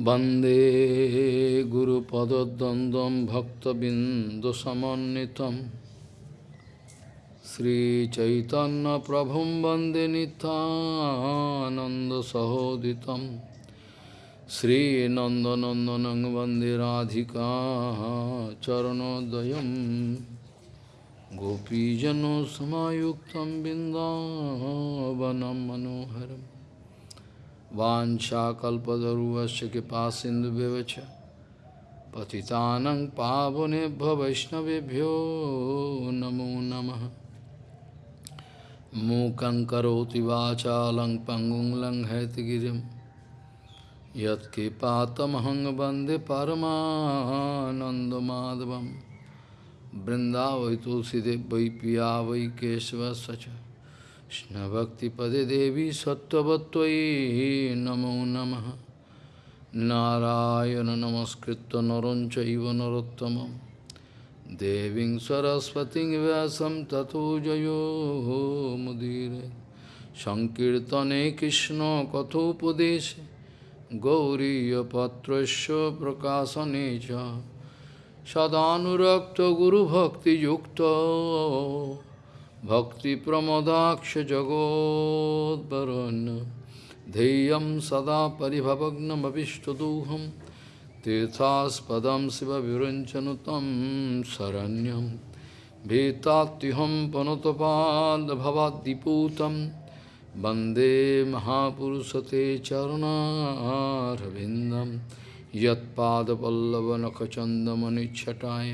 Bande Guru Padadandam Bhakta Bindosamanitam Sri Chaitanya Prabhum Bande Nityananda Sahoditam. Sri Nanda Nandanang Bande Radhika Charanodayam. Gopijano Samayuktam Bindavanam Manoharam. Vanchakalpadaruvasya kipasindubevacha Patitanang pavonebha vaishnavibhyo namo namaha Mukang karoti vacha lang pangung lang haitigirim Yat kipatamahang bande paramanandamadhavam Vrindavai tulsidev vai piya vai keshva sacha Krishna Bhakti Pade Devi Sattvatvai Namo Namaha Narayana Namaskritta Narancha Iva Narottamam Deving Saraswati Vyasam Tato Jayo Mudire Sankirtane Krishna Kathopadeshe Gauriya Patrasya Prakasanecha Sadhanurakta Guru Bhakti Yukta जगोद्वरन् ध्येयं सदा परिभवग्नमविष्टदोहं तीर्थास्पदं शिवविरञ्चनु तं शरण्यं भीतात्युहं पनुतपादभवाद्दिपूतं वन्दे महापुरुषते चरणारविन्दं यत्पादपल्लवनखचन्दमनिच्छटाय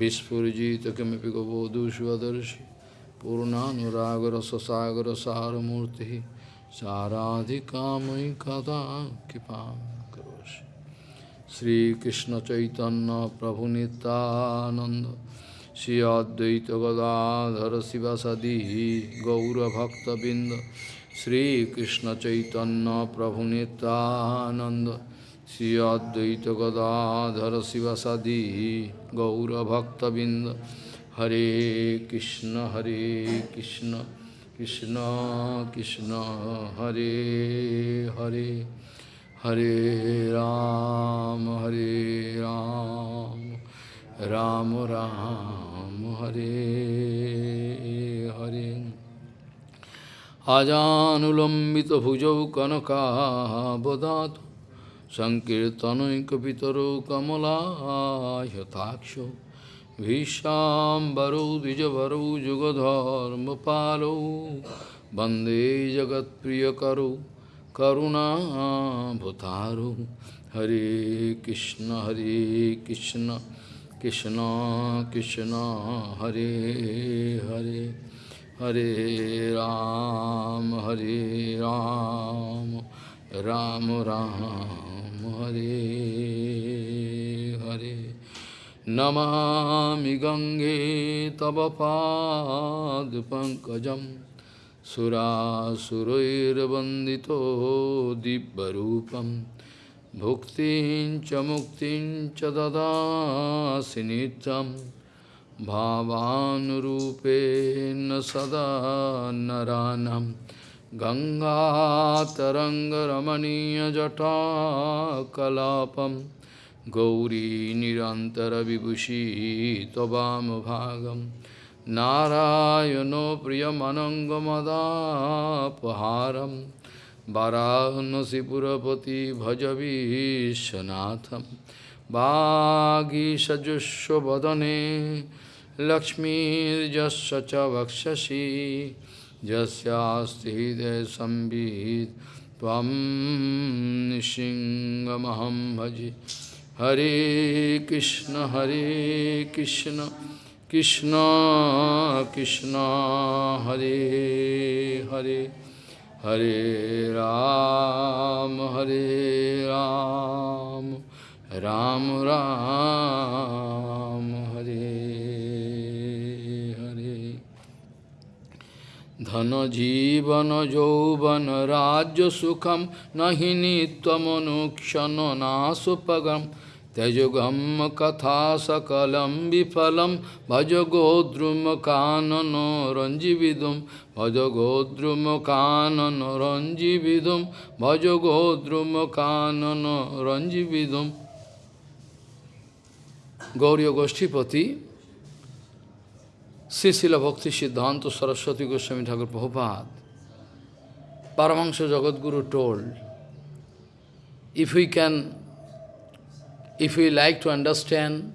विस्फुरिजित किमपि गबोधुष्वदर्शि पूर्णानुरागरससागरसारमूर्तिः साराधिकामयि कदा कृपां करोषि श्रीकृष्णचैतन्यप्रभुनितानन्द Shri अद्वैतगदाधर शिवसदी गौरभक्तबिन्द श्रीकृष्णचैतन्यप्रभुनितानन्द Shri अद्वैतगदाधर शिवसदी गौरभक्तबिन्द Hare Krishna, Hare Krishna, Krishna Krishna, Hare Hare, Hare Ram, Hare Ram, Ram Ram, Hare Hare. Ajanulambita bhujau kanaka bodhato Sankirtanoikapitaro kamala yataksho भीष्माम्बरौ, द्विजभरौ, जुगधर्मपालौ, वंदे जगत्प्रियकरौ, करुणाभुतारौ। हरे कृष्ण हरे कृष्ण कृष्ण कृष्ण, हरे हरे हरे राम हरे Ram Ram Ram, Hare Hare. Namami Gange Tabapadupankajam Sura Surairabandito Dibbarupam Bhuktin Chamuktin Chadada Sinitam Bhavanurupen Sada Naranam Ganga Taranga Ramaniya Jata Kalapam Gauri निरन्तरविभूषी त्ववामभागं नारायणो प्रियमनङ्गमदापहारं वराहनसिपुरपति भज विश्वनाथं वागीषजुष्वदने लक्ष्मीर्यस्य च वक्षसि यस्यास्ति हृदयसंवित् त्वं निशिङ्गमहं भजे Hare Krishna, Hare Krishna, Krishna Krishna, Hare Hare, Hare Ram, Hare Ram, Ram Ram, Hare Hare. Dhana jivana jauvana rajya sukham nahini tvamanukshana nasupagam Tejogam katha sakalam vifalam bhaja godrum kanano ranjividum bhaja godrum kanano ranjividum bhaja godrum kanano ranjividum Gauriya Goshtipati Sisila Bhakti Siddhanta Saraswati Goswami Thakur Prabhupada Paramahansa Jagadguru told, if we can if we like to understand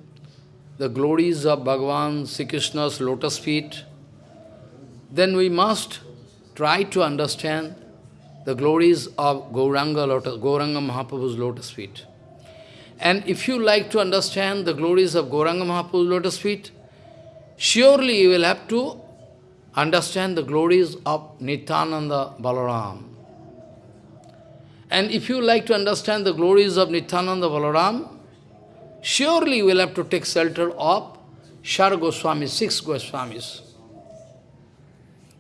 the glories of Bhagavan Sri Krishna's lotus feet, then we must try to understand the glories of Gauranga, lotus, Gauranga Mahaprabhu's lotus feet. And if you like to understand the glories of Gauranga Mahaprabhu's lotus feet, surely you will have to understand the glories of Nityananda Balaram. And if you like to understand the glories of Nityananda Balaram, surely will have to take shelter of Shar Goswami, six Goswamis.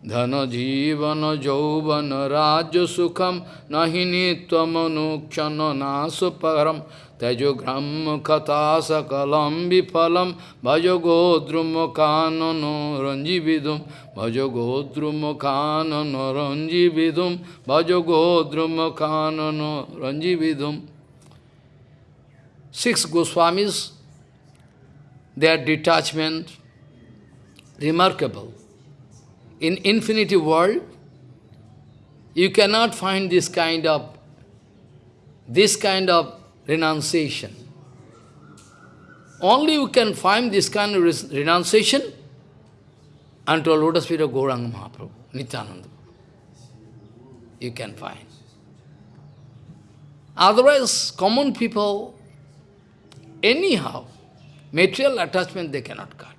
Dhana jivana jauvana raja sukham nahini tvamanukshana nasuparam tejogram kata sakalam vipalam bhajo godrum kanano ranjividum bhajo godrum kanano ranjividum bhajo godrum kanano Six Goswamis, their detachment, remarkable. In infinity world, you cannot find this kind of this kind of renunciation. Only you can find this kind of renunciation unto a lotus feet of Gauranga Mahaprabhu, Nityananda. You can find. Otherwise, common people Anyhow, material attachment they cannot cut.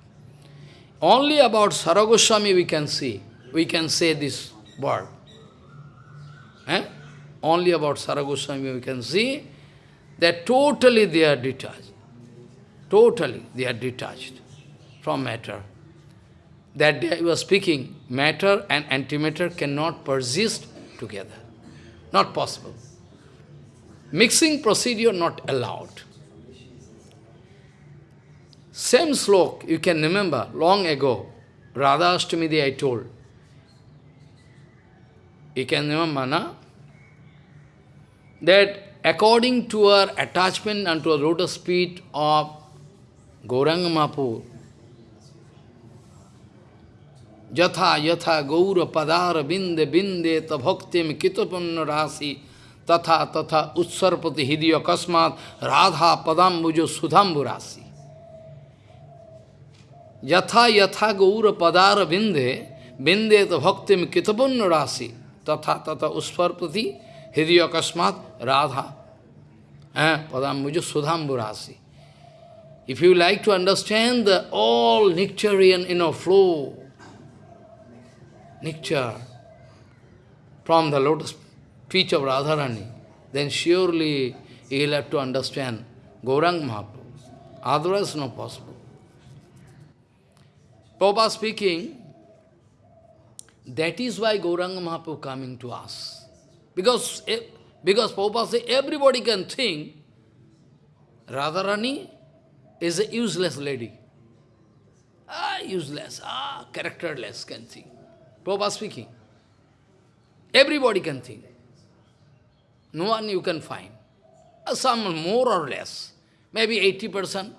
Only about Saragoswami we can see, we can say this word. Eh? Only about Saragoswami we can see that totally they are detached. Totally they are detached from matter. That day I was speaking, matter and antimatter cannot persist together. Not possible. Mixing procedure not allowed. Same slok, you can remember, long ago, Radha Astamidi I told. You can remember, na? That according to our attachment unto a lotus feet of Gauranga Mapu, Yatha yatha gaura padara binde binde ta bhaktim kitapanna rasi tatha tatha utsarpati hidya kasmat yatha gaura padara binde, binde ta bhaktim kitapunna rasi, tatha tata usparpati hidya kasmat radha. Eh, padambuja sudhambu rasi. If you like to understand the all nectarian inner flow, nectar from the lotus feet of Radharani, then surely you will have to understand Gaurang Mahaprabhu. Otherwise, no possible. Prabhupada speaking, that is why Gauranga Mahaprabhu coming to us. Because, because Prabhupada say everybody can think Radharani is a useless lady. Ah, useless, ah, characterless can think. Prabhupada speaking. Everybody can think. No one you can find. Ah, some more or less. Maybe 80%,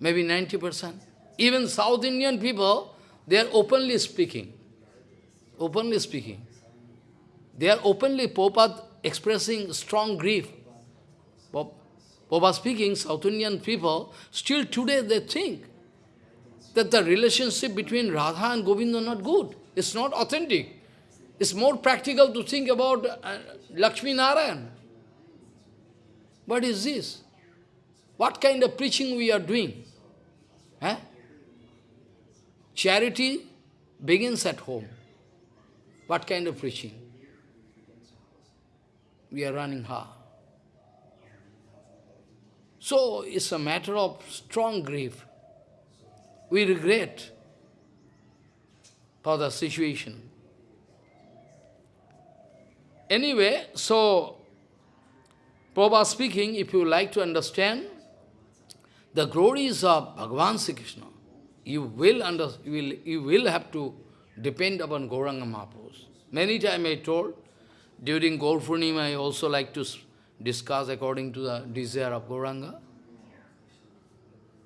maybe 90%. Even South Indian people, they are openly speaking. Openly speaking. They are openly, Prabhupada expressing strong grief. Prabhupada speaking, South Indian people, still today they think that the relationship between Radha and Govinda not good. It's not authentic. It's more practical to think about uh, Lakshmi Narayan. What is this? What kind of preaching we are doing? Eh? Charity begins at home. What kind of preaching? We are running hard. So it's a matter of strong grief. We regret for the situation. Anyway, so Prabhupada speaking, if you like to understand the glories of Bhagavan Sri Krishna, you will, under, you will, you will have to depend upon Gauranga Mahaprabhu. Many times I told, during Gaur I also like to discuss according to the desire of Gauranga.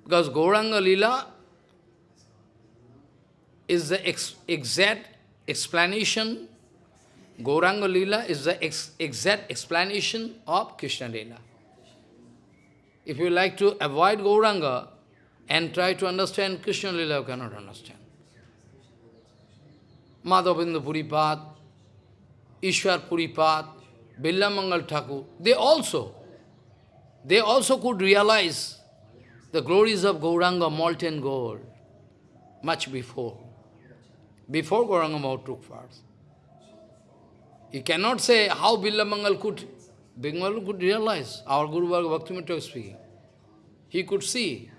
Because Gauranga Lila is the ex exact explanation, Gauranga Lila is the ex exact explanation of Krishna Lila. If you like to avoid Gauranga and try to understand Krishna Lila, cannot understand. Madhavinda Puripat, Ishwar Puripat, Billamangal Thakur, they also, they also could realize the glories of Gauranga, molten gold, much before. Before Gauranga Mahaprabhu took. You cannot say how Billamangal could, Billamangal could realize, our Guru Bhaktivinoda was speaking. He could see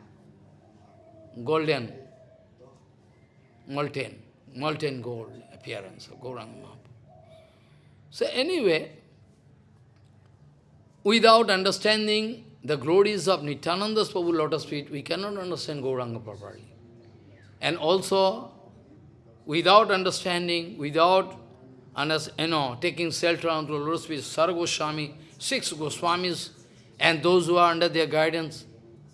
golden, molten, molten gold appearance of Gauranga Mahaprabhu. So anyway, without understanding the glories of Nityananda's Prabhu lotus feet, we cannot understand Gauranga properly. And also, without understanding, without you know, taking shelter onto lotus feet, Sar Goswami, six Goswamis, and those who are under their guidance,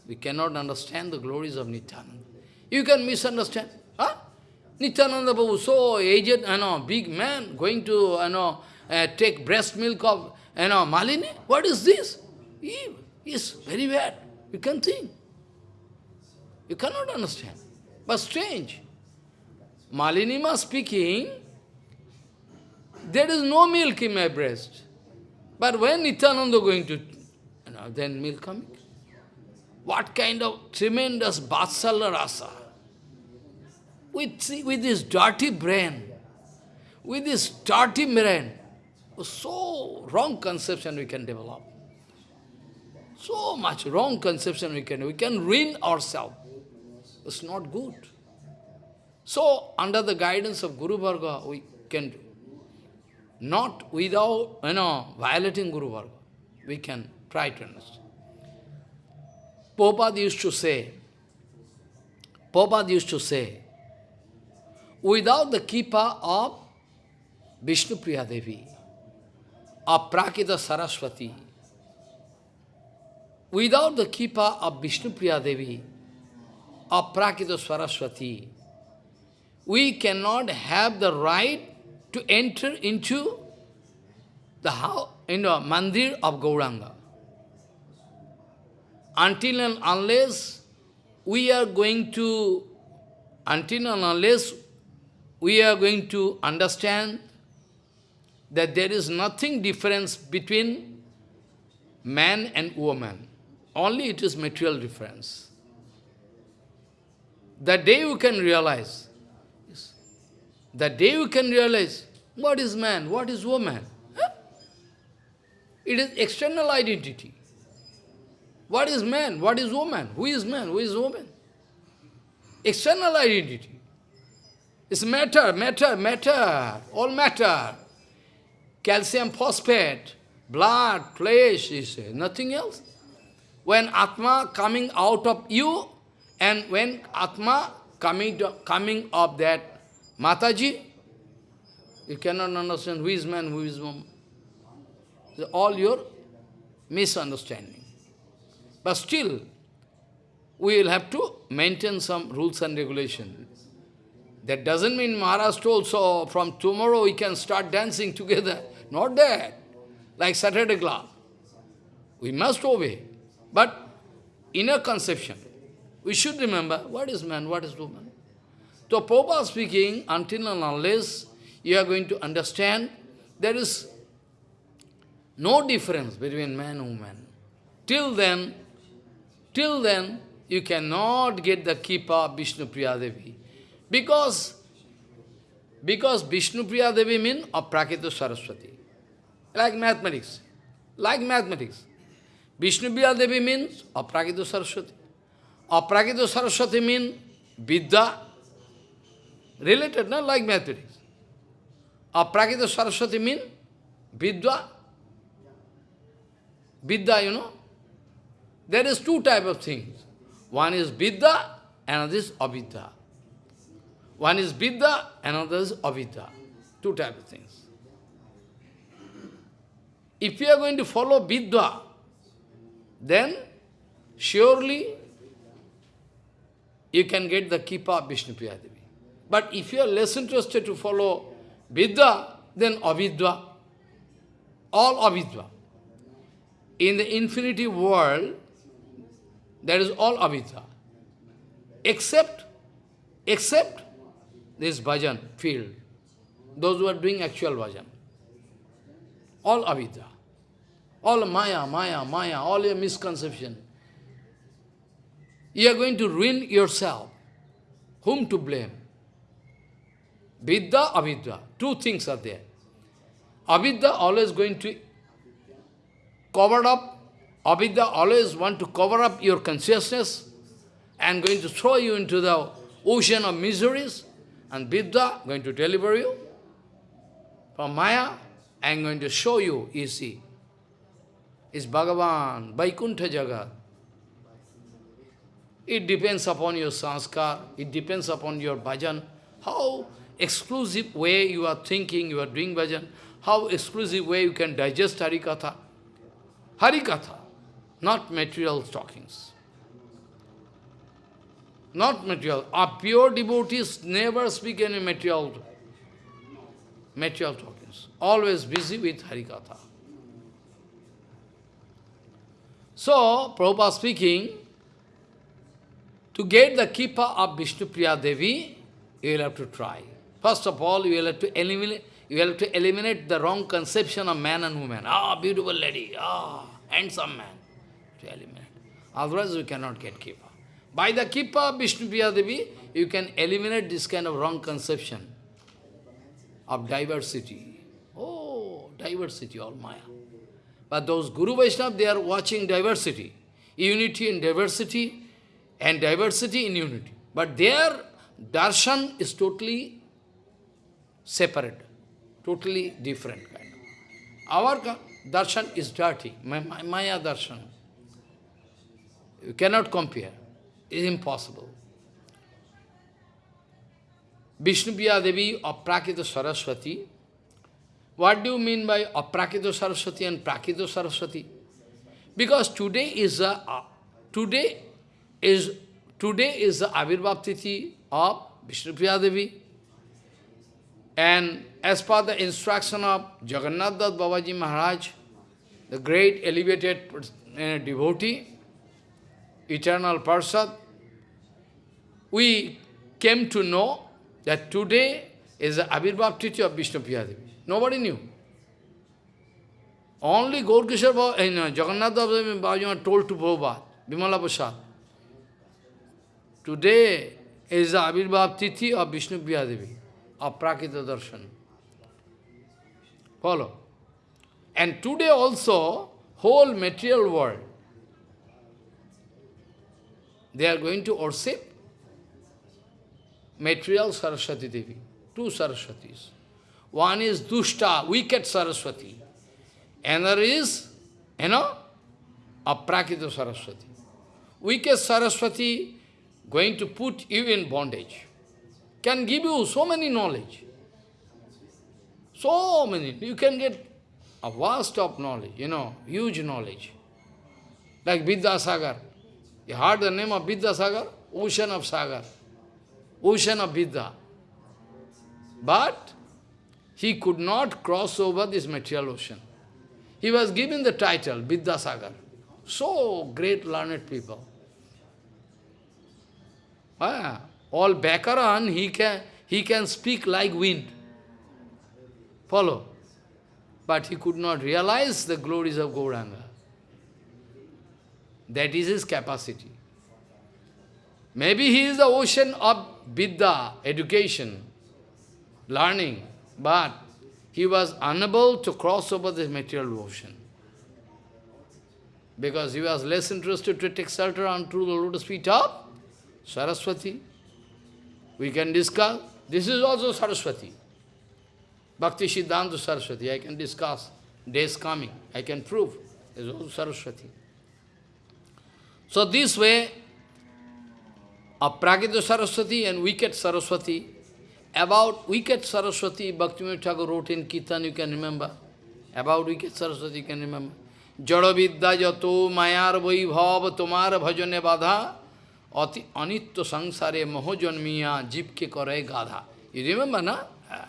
we cannot understand the glories of Nityananda. You can misunderstand. Huh? Nityananda Prabhu, so aged, you know, big man, going to, you know, uh, take breast milk of, you know, Malini. What is this? He is very bad. You can think. You cannot understand. But strange. Malini, Malinima speaking, there is no milk in my breast. But when Nityananda going to, you know, then milk coming. What kind of tremendous Vatsala rasa. With, with this dirty brain, with this dirty brain, so wrong conception we can develop. So much wrong conception we can, we can ruin ourselves. It's not good. So, under the guidance of Guru Varga, we can do. Not without, you know, violating Guru Varga. We can try to understand. Prabhupada used to say, Prabhupada used to say, without the Kipa of Vishnu Priya Devi, of Prakita Saraswati, without the Kipa of Vishnu Priya Devi, of Prakita Saraswati, we cannot have the right to enter into the house, you know, mandir of Gauranga. Until and unless we are going to, until and unless we are going to understand that there is nothing difference between man and woman. Only it is material difference. The day you can realize, the day you can realize what is man, what is woman, huh? it is external identity. What is man, what is woman, who is man, who is woman? External identity. It's matter, matter, matter, all matter. Calcium phosphate, blood, flesh, is nothing else. When Atma coming out of you, and when Atma coming, to, coming of that Mataji, you cannot understand who is man, who is woman. It's all your misunderstanding. But still, we will have to maintain some rules and regulations. That doesn't mean Maharashtra told, so from tomorrow we can start dancing together. Not that. Like Saturday club. We must obey. But inner conception, we should remember what is man, what is woman. So Prabhupada speaking, until and unless you are going to understand, there is no difference between man and woman. Till then, till then, you cannot get the Kipa of Vishnu Priya Devi. Because, because Vishnu Priya Devi means Aprakita Saraswati. Like mathematics. Like mathematics. Vishnu Priya Devi means Aprakita Saraswati. Aprakita Saraswati means Vidya. Related, not like mathematics. Aprakita Saraswati means Vidya. Vidya, you know, there is two type of things. One is Vidya, another is Avidya. One is Vidya, another is Avidya. Two type of things. If you are going to follow Vidya, then surely you can get the Kipa of Vishnu Devi. But if you are less interested to follow Vidya, then Avidya, all Avidya. In the infinity world, that is all Avidya. Except, except this bhajan field. Those who are doing actual bhajan. All Avidya. All Maya, Maya, Maya, all your misconception. You are going to ruin yourself. Whom to blame? Vidya, avidya. Two things are there. Avidya always going to cover up, avidya always want to cover up your consciousness and going to throw you into the ocean of miseries, and Vidya going to deliver you from Maya and going to show you, you see, is Bhagavan, Vaikuntha Jagat. It depends upon your sanskar, it depends upon your bhajan, how exclusive way you are thinking, you are doing bhajan, how exclusive way you can digest Harikatha. Harikatha, not material talkings. Not material. Our pure devotees never speak any material, material talkings. Always busy with Harikatha. So, Prabhupada speaking, to get the kippa of Vishnu Priya Devi, you will have to try. First of all, you will have to eliminate, you will have to eliminate the wrong conception of man and woman. Ah, beautiful lady, ah, handsome man. To eliminate. Otherwise, you cannot get kippa. By the kippa Vishnu Devi, you can eliminate this kind of wrong conception of diversity. Oh, diversity, all Maya. But those Guru Vaishnava, they are watching diversity. Unity in diversity and diversity in unity. But their darshan is totally separate, totally different kind. Our darshan is dirty, Maya darshan. You cannot compare. It's impossible. Vishnupriya Devi Aprakita Saraswati. What do you mean by Aprakita Saraswati and Prakita Saraswati? Because today is a uh, today is today is the Avirbhav of Vishnupriya Devi. And as per the instruction of Jagannath Babaji Maharaj, the great elevated uh, devotee, eternal Parsad, we came to know that today is the Abhirbhav Tithi of Vishnu Devi. Nobody knew. Only Gaurkishar uh, Jagannath Das Babaji told to Prabhupada, Bimala Prasad, today is the Abhirbhav Tithi of Vishnu Devi aprakita darshan. Follow. And today also, whole material world, they are going to worship material Saraswati Devi. Two Saraswatis. One is Dushta, wicked Saraswati. Another is, you know, a Aprakita Saraswati. Wicked Saraswati going to put you in bondage can give you so many knowledge. So many. You can get a vast of knowledge, you know, huge knowledge. Like Vidyasagar. You heard the name of Vidyasagar? Ocean of Sagar. Ocean of Vidya. But he could not cross over this material ocean. He was given the title, Vidyasagar. So great learned people. Ah, all Bakaran, he can, he can speak like wind. Follow. But he could not realize the glories of Gauranga. That is his capacity. Maybe he is the ocean of Vidya, education, learning, but he was unable to cross over this material ocean. Because he was less interested to take shelter unto the lotus feet of Saraswati. We can discuss. This is also Saraswati. Bhakti Siddhanta Saraswati. I can discuss. Days coming. I can prove. is also Saraswati. So this way, a Aprakita Saraswati and wicked Saraswati, about wicked Saraswati, Bhaktivinoda Thakur wrote in Kirtan, you can remember. About wicked Saraswati, you can remember. Jadavidya jato mayar vaibhav tomar bhajane badha ati anitya sangsare moho janmiya jibke kare gadha. You remember, na? Ah.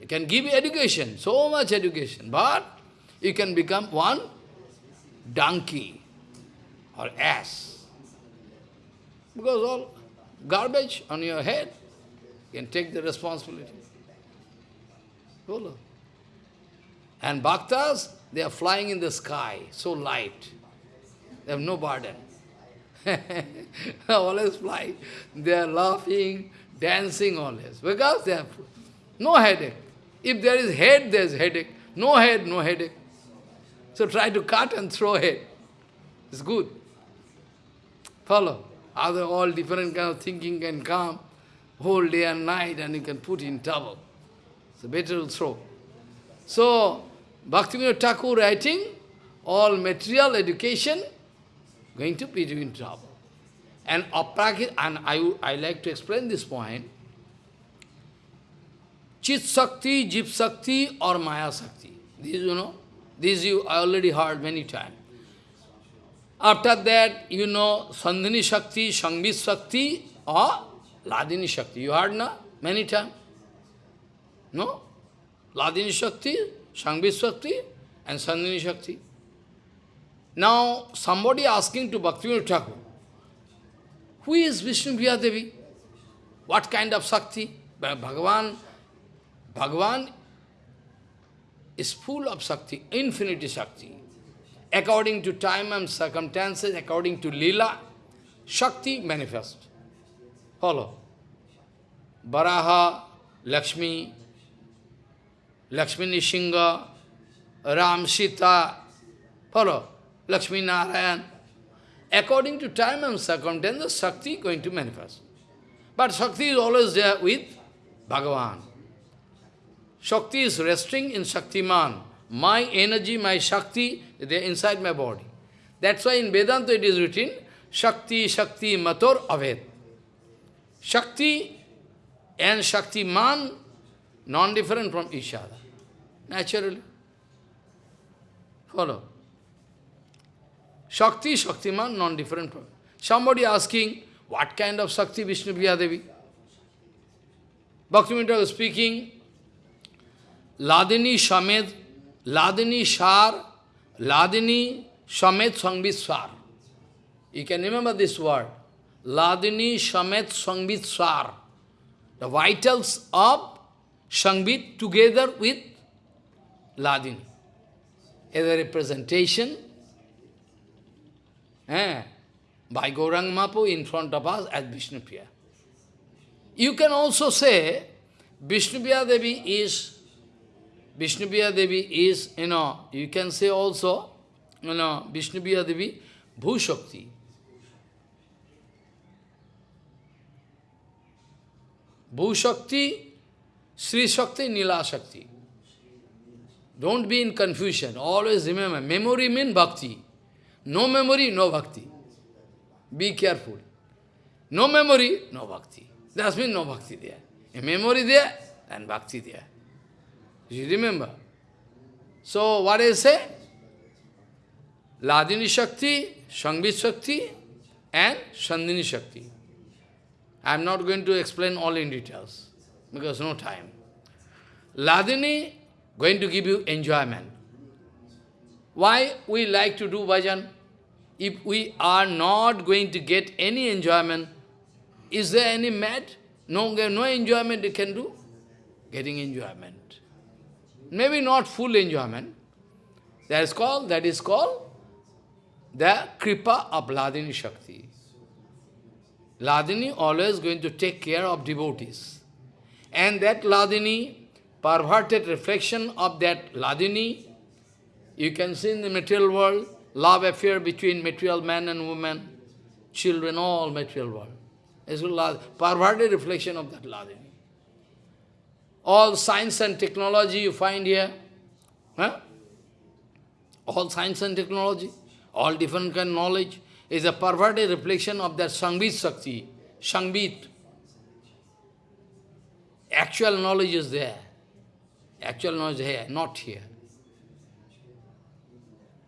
You can give education, so much education, but you can become one donkey or ass. Because all garbage on your head, can take the responsibility. And bhaktas, they are flying in the sky, so light. They have no burden. always fly. They are laughing, dancing always. Because they have no headache. If there is head, there is headache. No head, no headache. So try to cut and throw head. It's good. Follow. Other all different kind of thinking can come whole day and night and you can put in trouble. So better to throw. So, Bhaktivinoda Thakur writing, all material education going to put you in trouble. And aprakit, and I, I like to explain this point, Chit Sakti, Jip Sakti or Maya Sakti. This you know, this you already heard many times. After that, you know, Sandhini Shakti, Sangvit Shakti or Ladini Shakti. You heard na? Many times. No? Ladini Shakti, Sangvit Shakti and Sandhini Shakti. Now, somebody asking to Bhaktivinoda Thakur, who is Vishnu Devi? What kind of Shakti? Bhagavan, Bhagavan is full of Shakti, infinity Shakti. According to time and circumstances, according to Lila, Shakti manifest. Follow. Baraha, Lakshmi, Lakshmi Nishinga, Ram Sita, follow. Lakshmi Narayan. According to time and circumstances, Shakti going to manifest. But Shakti is always there with Bhagavan. Shakti is resting in Shaktiman. My energy, my Shakti, they are inside my body. That's why in Vedanta it is written, Shakti, Shakti, Mator, Aved. Shakti and Shaktiman, non-different from each other. Naturally. Follow. Shakti, Shaktiman, non-different from. Somebody asking, what kind of Shakti Vishnu Devi? Bhaktivinoda was speaking, Ladini Shamed, Ladini Shar, Ladini Shamed Sangvitswar. You can remember this word. Ladini Shamed Sangvitswar. The vitals of Sangvit together with Ladini. As a representation eh, by Gaurang Mapu in front of us as Vishnupriya. You can also say Vishnupriya Devi is Vishnupriya Devi is, you know, you can say also, you know, Vishnupriya Devi, Bhushakti. Bhushakti, Sri Shakti, Nila Shakti. Don't be in confusion. Always remember, memory means bhakti. No memory, no bhakti. Be careful. No memory, no bhakti. That means no bhakti there. A memory there, and bhakti there. You remember? So, what I say? Ladini Shakti, Sangvit Shakti, and Sandhini Shakti. I am not going to explain all in details, because no time. Ladini going to give you enjoyment. Why we like to do bhajan? If we are not going to get any enjoyment, is there any mad? No, no enjoyment you can do? Getting enjoyment. Maybe not full enjoyment. That is called, that is called the kripa of Ladini Shakti. Ladini always going to take care of devotees. And that Ladini, perverted reflection of that Ladini, you can see in the material world, love affair between material man and woman, children, all material world. It's a perverted reflection of that Ladini all science and technology you find here. Huh? all science and technology, all different kind of knowledge, is a perverted reflection of that Sangbit Shakti, Sangbit. Actual knowledge is there. Actual knowledge is here, not here.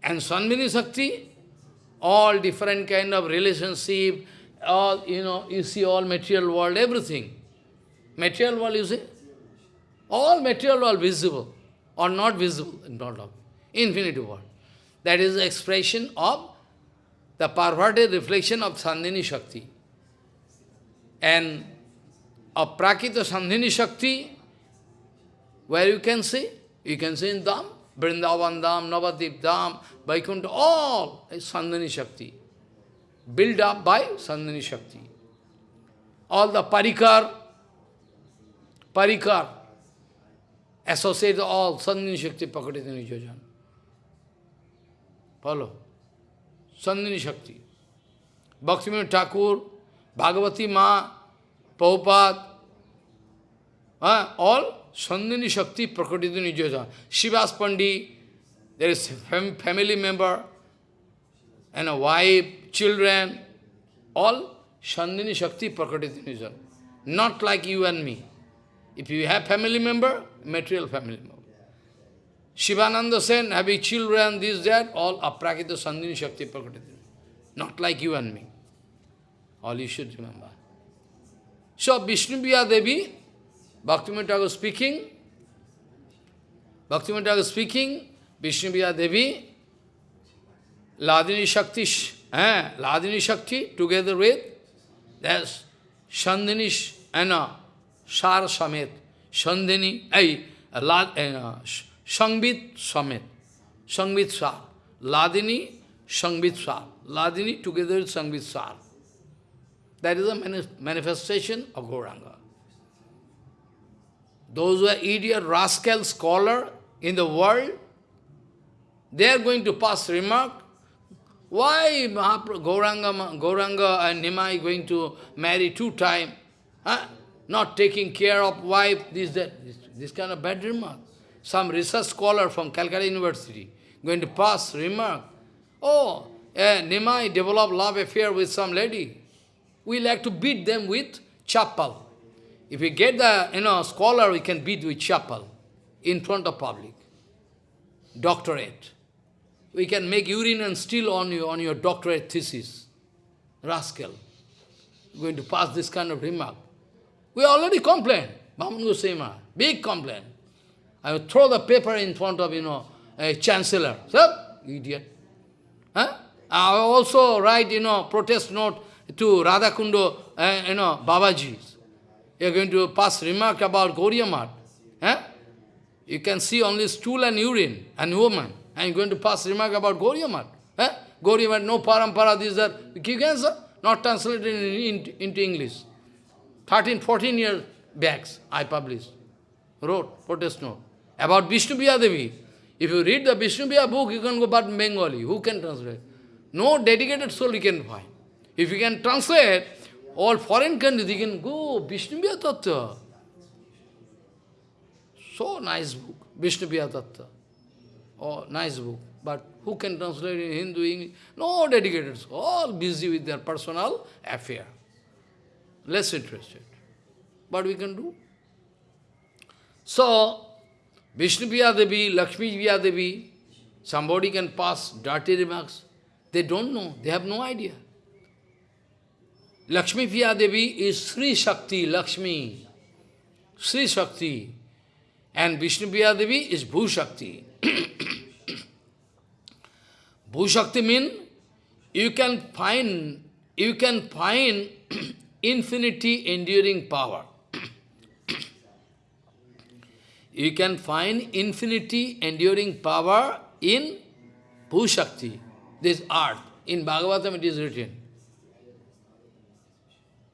And Sanvini Shakti, all different kind of relationship, all, you know, you see all material world, everything. Material world, you see? All material world visible or not visible, in not of infinity world. That is the expression of the perverted reflection of Sandhini Shakti. And of Prakita Sandhini Shakti, where you can see? You can see in Dham, Vrindavan Dham, Navadip Dham, Vaikuntha, all is Sandhini Shakti. Built up by Sandhini Shakti. All the Parikar, Parikar, associate all Sandhini Shakti Pakatita Nijojan. Follow. Sandhini Shakti. Bhaktivinoda Thakur, Bhagavati Ma, Prabhupada, all Sandhini Shakti Prakatita Nijojan. Shivas Pandi, there is fam family member, and a wife, children, all Sandhini Shakti Prakatita Nijojan. Not like you and me. If you have family member, material family member. Shivananda Sen having children, this, that, all aprakita sandhini shakti prakatita. Not like you and me. All you should remember. So Vishnu Devi, Bhaktivinoda speaking, Bhaktivinoda Thakur speaking, Vishnu Devi, Ladini Shakti, eh, Ladini Shakti together with, there's Sandhini and uh, Shar Samet, Sandhini, ay, Sangbit Samet, Sangbit Sar, Ladini, Sangbit Sar, Ladini together with Sangbit Sar. That is a manifestation of Gauranga. Those who are idiot, rascal, scholar in the world, they are going to pass remark, why Gauranga, Gauranga and Nimai going to marry two times? Huh? Not taking care of wife, this, that, this, this kind of bad remark. Some research scholar from Calcutta University going to pass remark, oh, eh, Nimai developed love affair with some lady. We like to beat them with chapel. If we get the you know scholar, we can beat with chapel in front of public. Doctorate. We can make urine and steal on you on your doctorate thesis. Rascal. Going to pass this kind of remark. We already complained. Bhaman Goswami, big complaint. I throw the paper in front of, you know, a chancellor. Sir, idiot. Huh? I also write, you know, protest note to Radhakundo, uh, you know, Babaji. You are going to pass remark about Gauriya Huh? You can see only stool and urine and woman. And you are going to pass remark about Gauriya Math. Huh? Gauriya no parampara, this, that. You can, sir? Not translated in, in, into English. 13, 14 years back, I published, wrote protest note about Vishnu Devi. If you read the Vishnu book, you can go but Bengali. Who can translate? No dedicated soul you can find. If you can translate all foreign countries, you can go Vishnu Tattva. So nice book, Vishnu Tattva. Oh, nice book. But who can translate in Hindu, English? No dedicated soul. All busy with their personal affair less interested. What we can do? So, Vishnu Devi, Lakshmi Devi, somebody can pass dirty remarks. They don't know, they have no idea. Lakshmi Devi is Sri Shakti, Lakshmi. Sri Shakti. And Vishnu Devi is Bhu Shakti. Bhu Shakti means you can find, you can find infinity enduring power. you can find infinity enduring power in Bhushakti, this earth. In Bhagavatam it is written.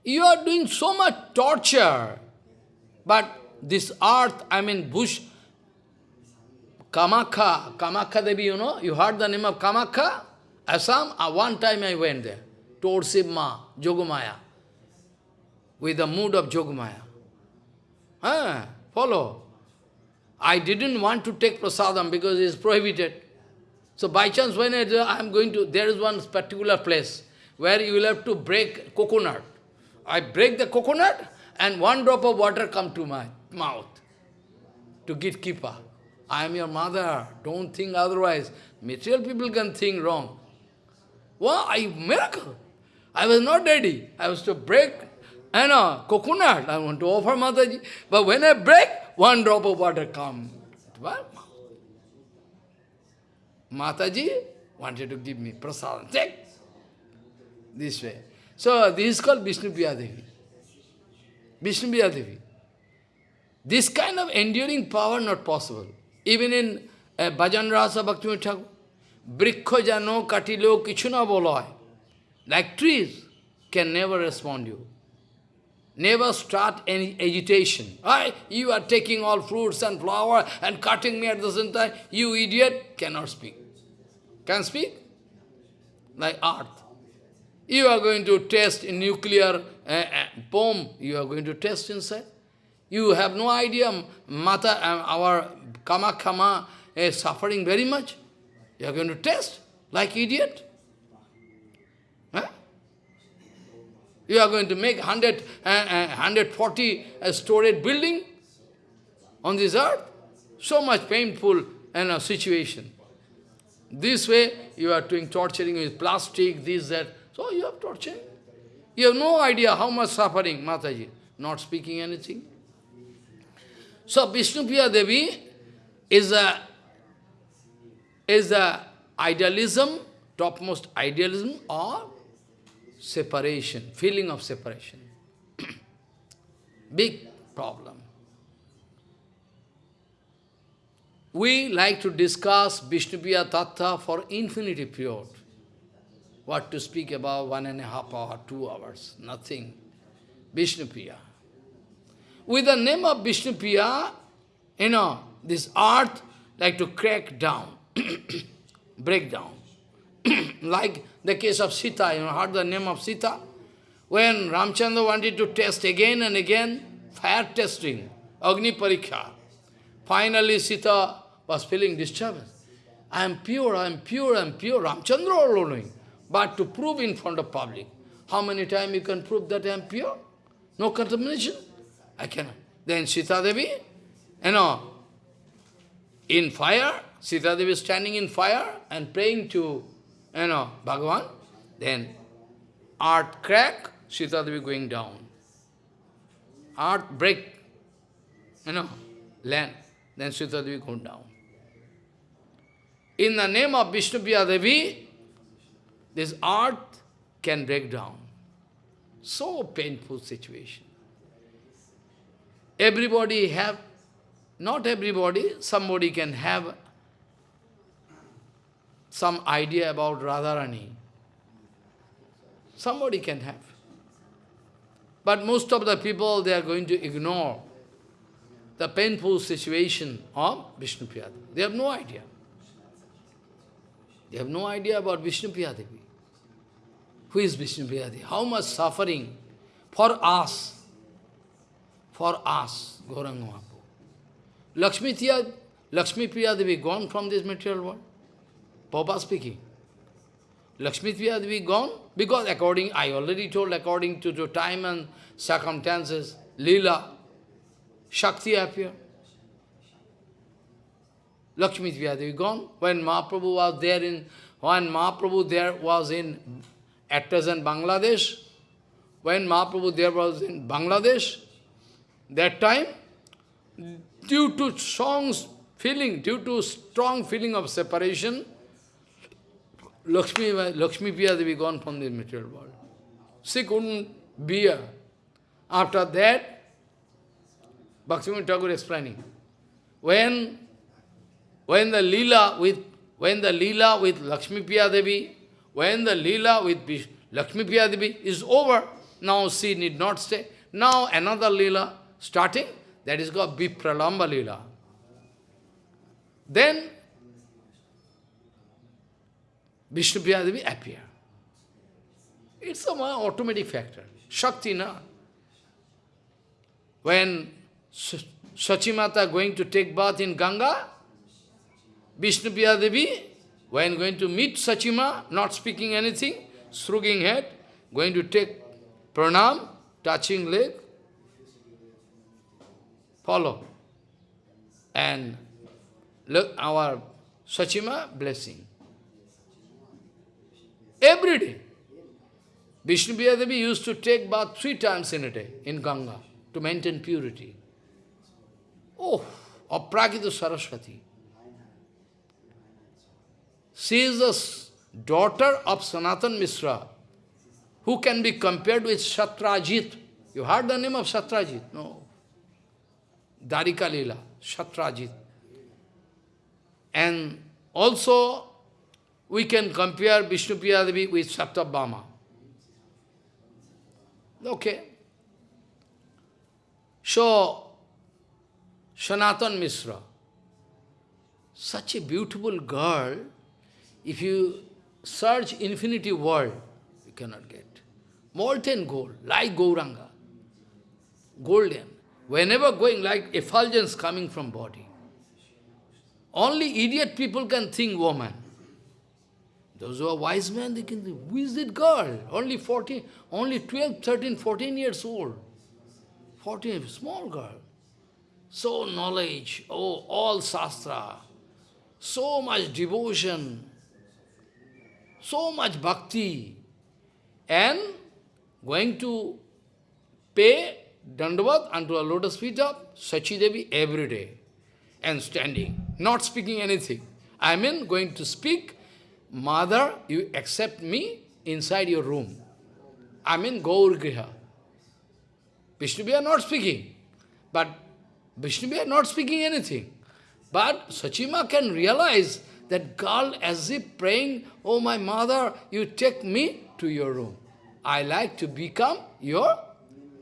You are doing so much torture, but this earth, I mean Bush, Kamakha, Kamakha Devi, you know, you heard the name of Kamakha? Assam, uh, one time I went there, towards Sivma, Jogumaya with the mood of Jogmaya. Ah, follow. I didn't want to take prasadam because it is prohibited. So by chance, when I am going to, there is one particular place where you will have to break coconut. I break the coconut and one drop of water come to my mouth to get keeper. I am your mother, don't think otherwise. Material people can think wrong. Wow, I miracle. I was not ready. I was to break and a coconut. I want to offer Mataji. But when I break, one drop of water come. Well, Mataji wanted to give me prasad. Take this way. So this is called Vishnu Devi. Vishnu Devi. This kind of enduring power not possible. Even in uh, Bhajan Rasa Bhakti Thakur, Brikho jano katilo kichuna boloi. Like trees can never respond you. Never start any agitation. I, you are taking all fruits and flower and cutting me at the same time. You idiot cannot speak. Can speak? Like earth. You are going to test in nuclear uh, uh, bomb, you are going to test inside. You have no idea, Mata, uh, our Kamakama is suffering very much. You are going to test like idiot. You are going to make 100, uh, uh, 140 uh, storage building on this earth. So much painful and uh, situation. This way, you are doing torturing with plastic, this, that. So you have torturing. You have no idea how much suffering, Mataji, not speaking anything. So Vishnupriya Devi is a is a idealism, topmost idealism or separation, feeling of separation. Big problem. We like to discuss Vishnupriya Tattva for infinity period. What to speak about one and a half hour, two hours, nothing. Vishnupriya. With the name of Vishnupriya, you know, this earth like to crack down, break down. like the case of Sita, you know, heard the name of Sita? When Ramchandra wanted to test again and again, fire testing, Agni Pariksha. Finally Sita was feeling disturbance. I am pure, I am pure, I am pure. Ramchandra all knowing. But to prove in front of public, how many times you can prove that I am pure? No contamination? I cannot. Then Sita Devi, you know, in fire, Sita Devi standing in fire and praying to, you know, Bhagavan. Then earth crack, Sita Devi going down. Earth break, you know, land. Then Sita Devi going down. In the name of Vishnu Devi, this earth can break down. So painful situation. Everybody have, not everybody, somebody can have some idea about Radharani. Somebody can have. But most of the people, they are going to ignore the painful situation of Vishnu They have no idea. They have no idea about Vishnu Devi. Who is Vishnu Devi? How much suffering for us, for us, Gauranga Mahaprabhu. Lakshmi, Tia, Lakshmi Priyadevi gone from this material world. Papa speaking. Lakshmi Priya Devi gone because according, I already told, according to the time and circumstances, Leela, Shakti appear. Lakshmi Priya Devi gone. When Mahaprabhu was there in, when Mahaprabhu there was in at present Bangladesh, when Mahaprabhu there was in Bangladesh, that time, due to strong feeling, due to strong feeling of separation, Lakshmi, Lakshmi Priya Devi gone from the material world. She couldn't bear. After that, Bhaktivinoda Thakur explaining, when, when the lila with when the lila with Lakshmi Priya Devi when the Leela with Lakshmi Priya Devi is over, now she need not stay. Now another Leela starting, that is called Vipralamba Leela. Then Vishnu Priya Devi appear. It's a automatic factor. Shakti, na? When Sachimata going to take bath in Ganga, Vishnu Priya Devi when going to meet Sachima, not speaking anything, shrugging head, going to take pranam, touching leg, follow. And look, our Sachima blessing. Every day. Vishnu Devi used to take bath three times in a day in Ganga to maintain purity. Oh, Aprakita Saraswati. She is the daughter of Sanatan Mishra, who can be compared with Shatrajit. You heard the name of Shatrajit? No. Dwarika Leela, Shatrajit. And also, we can compare Vishnu Devi with Satyabhama. Okay. So, Sanatan Mishra, such a beautiful girl, if you search infinity world, you cannot get. Molten gold, like Gauranga, golden. Whenever going like effulgence coming from body. Only idiot people can think woman. Those who are wise men, they can think, who is that girl? Only 14, only 12, 13, 14 years old. 14, small girl. So knowledge, oh, all sastra, so much devotion, so much bhakti, and going to pay dandavat unto a lotus feet of Sachi Devi every day, and standing, not speaking anything. I mean going to speak Mother, you accept me inside your room. I mean Gaur Griha. Vishnu are not speaking. But Vishnu are not speaking anything. But Sachima can realize that girl as if praying, Oh my mother, you take me to your room. I like to become your,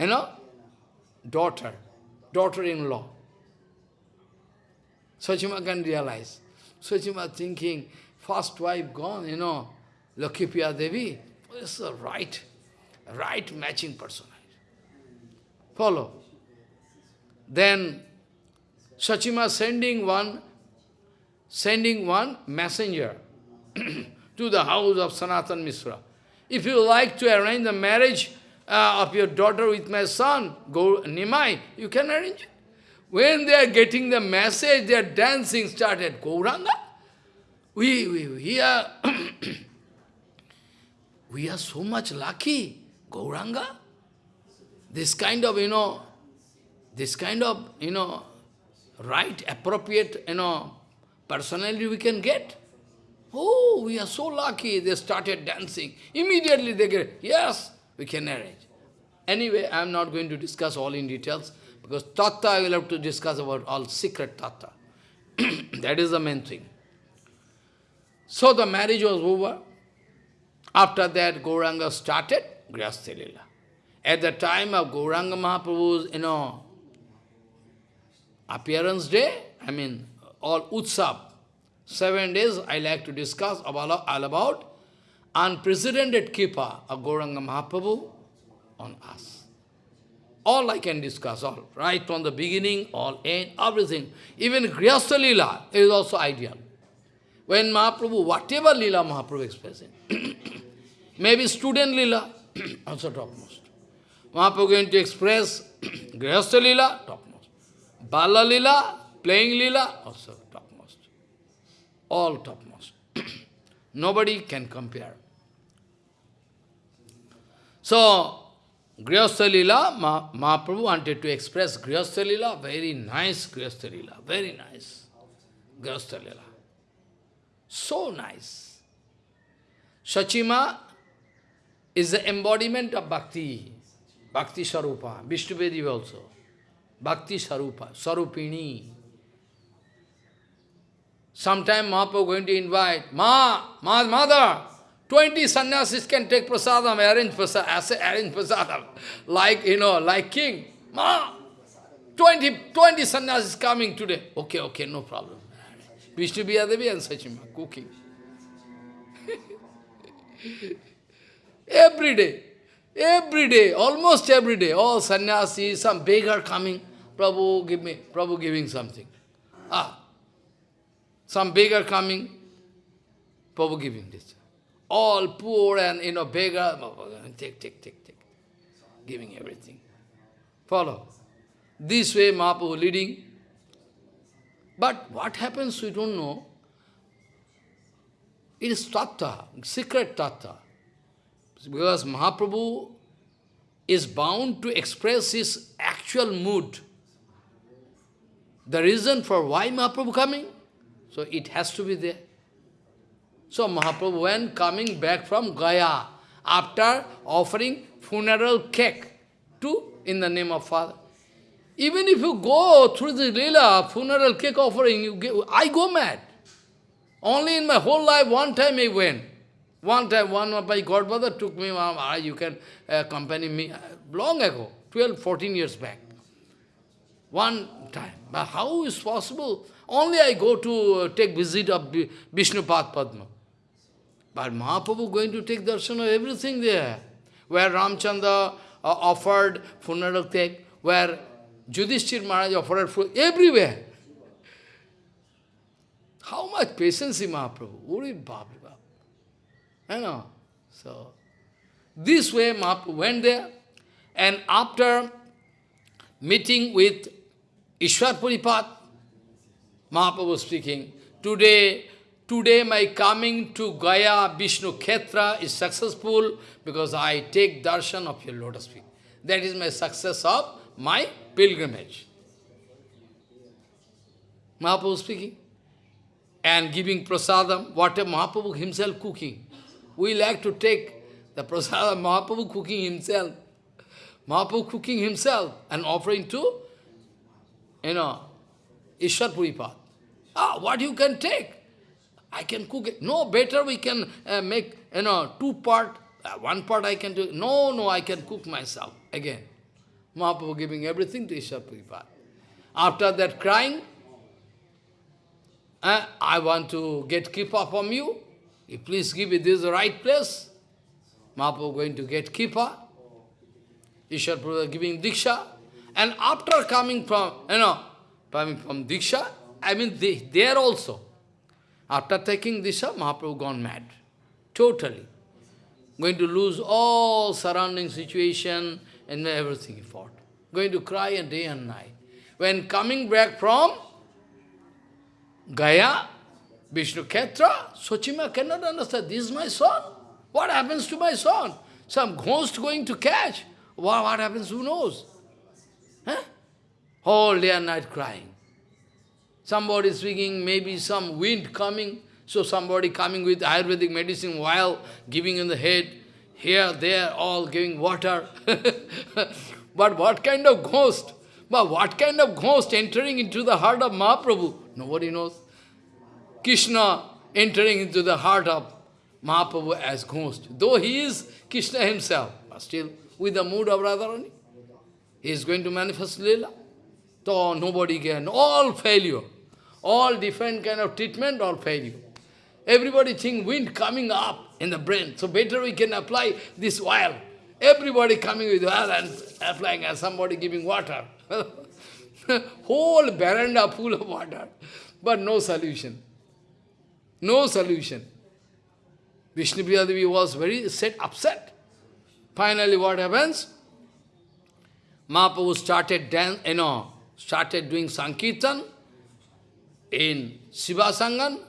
you know, daughter, daughter-in-law. Sachima can realize. Sachima thinking, first wife gone, you know, Lakhipiya Devi, is the right, right matching personality. Follow. Then Sachima sending one, sending one messenger to the house of Sanatan Misra. If you like to arrange the marriage uh, of your daughter with my son, go Nimai, you can arrange it. When they are getting the message, they are dancing started. Gauranga? We, we, we are, we are so much lucky, Gauranga. This kind of, you know, this kind of, you know, right, appropriate, you know, personality we can get. Oh, we are so lucky. They started dancing. Immediately they get, yes, we can arrange. Anyway, I am not going to discuss all in details, because tattva I will have to discuss about all secret tattva. that is the main thing. So the marriage was over. After that, Gauranga started Grihastha Lila. At the time of Gauranga Mahaprabhu's, you know, appearance day, I mean, all Utsav, seven days I like to discuss about, all about unprecedented Kripa of Gauranga Mahaprabhu on us. All I can discuss, all, right from the beginning, all end, everything. Even Grihastha Lila is also ideal. When Mahaprabhu, whatever Lila Mahaprabhu expressing, maybe student Lila, also topmost. Mahaprabhu going to express Grihastha Lila, topmost. Bala Lila, playing Lila, also topmost. All topmost. Nobody can compare. So, Grihastha Ma Mahaprabhu wanted to express Grihastha Lila, very nice Grihastha Lila, very nice Grihastha Lila. So nice. Sachima is the embodiment of bhakti, bhakti sarupa, Vishnu also. Bhakti sarupa, sarupini. Sometime Mahaprabhu going to invite, Ma, Ma, mother, 20 sannyasis can take prasadam, arrange prasadam, arrange prasadam, like, you know, like king. Ma, 20, 20 sannyasis coming today. Okay, okay, no problem. Vishnu Devi and Sachima, cooking. every day, every day, almost every day, all sannyasi, some beggar coming, Prabhu give me, Prabhu giving something. Ah, some beggar coming, Prabhu giving this. All poor and, you know, beggar, take, take, take, take. Giving everything. Follow. This way Mahaprabhu leading. But what happens, we don't know. It is tattva, secret tattva. Because Mahaprabhu is bound to express his actual mood. The reason for why Mahaprabhu coming, so it has to be there. So Mahaprabhu, when coming back from Gaya, after offering funeral cake to, in the name of Father, even if you go through the Leela, funeral cake offering, you get, I go mad. Only in my whole life, one time I went. One time, one of my godmother took me, ah, you can uh, accompany me, long ago, 12, 14 years back. One time. But how is possible? Only I go to uh, take visit of Vishnupad Padma. But Mahaprabhu going to take darshan of everything there. Where Ramchandra uh, offered funeral cake, where Yudhishthir Maharaj offered food, everywhere. How much patience in Mahaprabhu? Uri Baba. You know. So, this way Mahaprabhu went there, and after meeting with Ishwar Puripad, Mahaprabhu was speaking, today, today my coming to Gaya Vishnu Khetra is successful because I take darshan of your lotus feet. That is my success of my pilgrimage. Mahaprabhu speaking and giving prasadam, whatever Mahaprabhu himself cooking. We like to take the prasadam, Mahaprabhu cooking himself. Mahaprabhu cooking himself and offering to, you know, Ishwar Puripad. Ah, what you can take? I can cook it. No, better we can uh, make, you know, two part, uh, one part I can do. No, no, I can cook myself. Again, Mahaprabhu giving everything to Ishwar Puripad. After that crying, uh, I want to get kripa from you. You please give me this right place. Mahaprabhu going to get kripa. Ishwar Prabhu giving Diksha. And after coming from, you know, coming from Diksha, I mean, they, there also. After taking Diksha, Mahaprabhu gone mad. Totally. Going to lose all surrounding situation and everything he fought. Going to cry a day and night. When coming back from Gaya, Vishnu Ketra, Sochima cannot understand, this is my son. What happens to my son? Some ghost going to catch. What, what happens, who knows? Huh? Whole day and night crying. Somebody speaking, maybe some wind coming, so somebody coming with Ayurvedic medicine while giving in the head, here, there, all giving water. but what kind of ghost? But what kind of ghost entering into the heart of Mahaprabhu? Nobody knows. Krishna entering into the heart of Mahaprabhu as ghost. Though he is Krishna himself, but still with the mood of Radharani. He is going to manifest Leela. So nobody can, all failure. All different kind of treatment, all failure. Everybody think wind coming up in the brain, so better we can apply this oil. Everybody coming with oil and applying and somebody giving water. Whole veranda full of water, but no solution. No solution. Vishnupriya Devi was very set, upset. Finally, what happens? Mahaprabhu started dance, you know, started doing Sankirtan in Shivas Angan.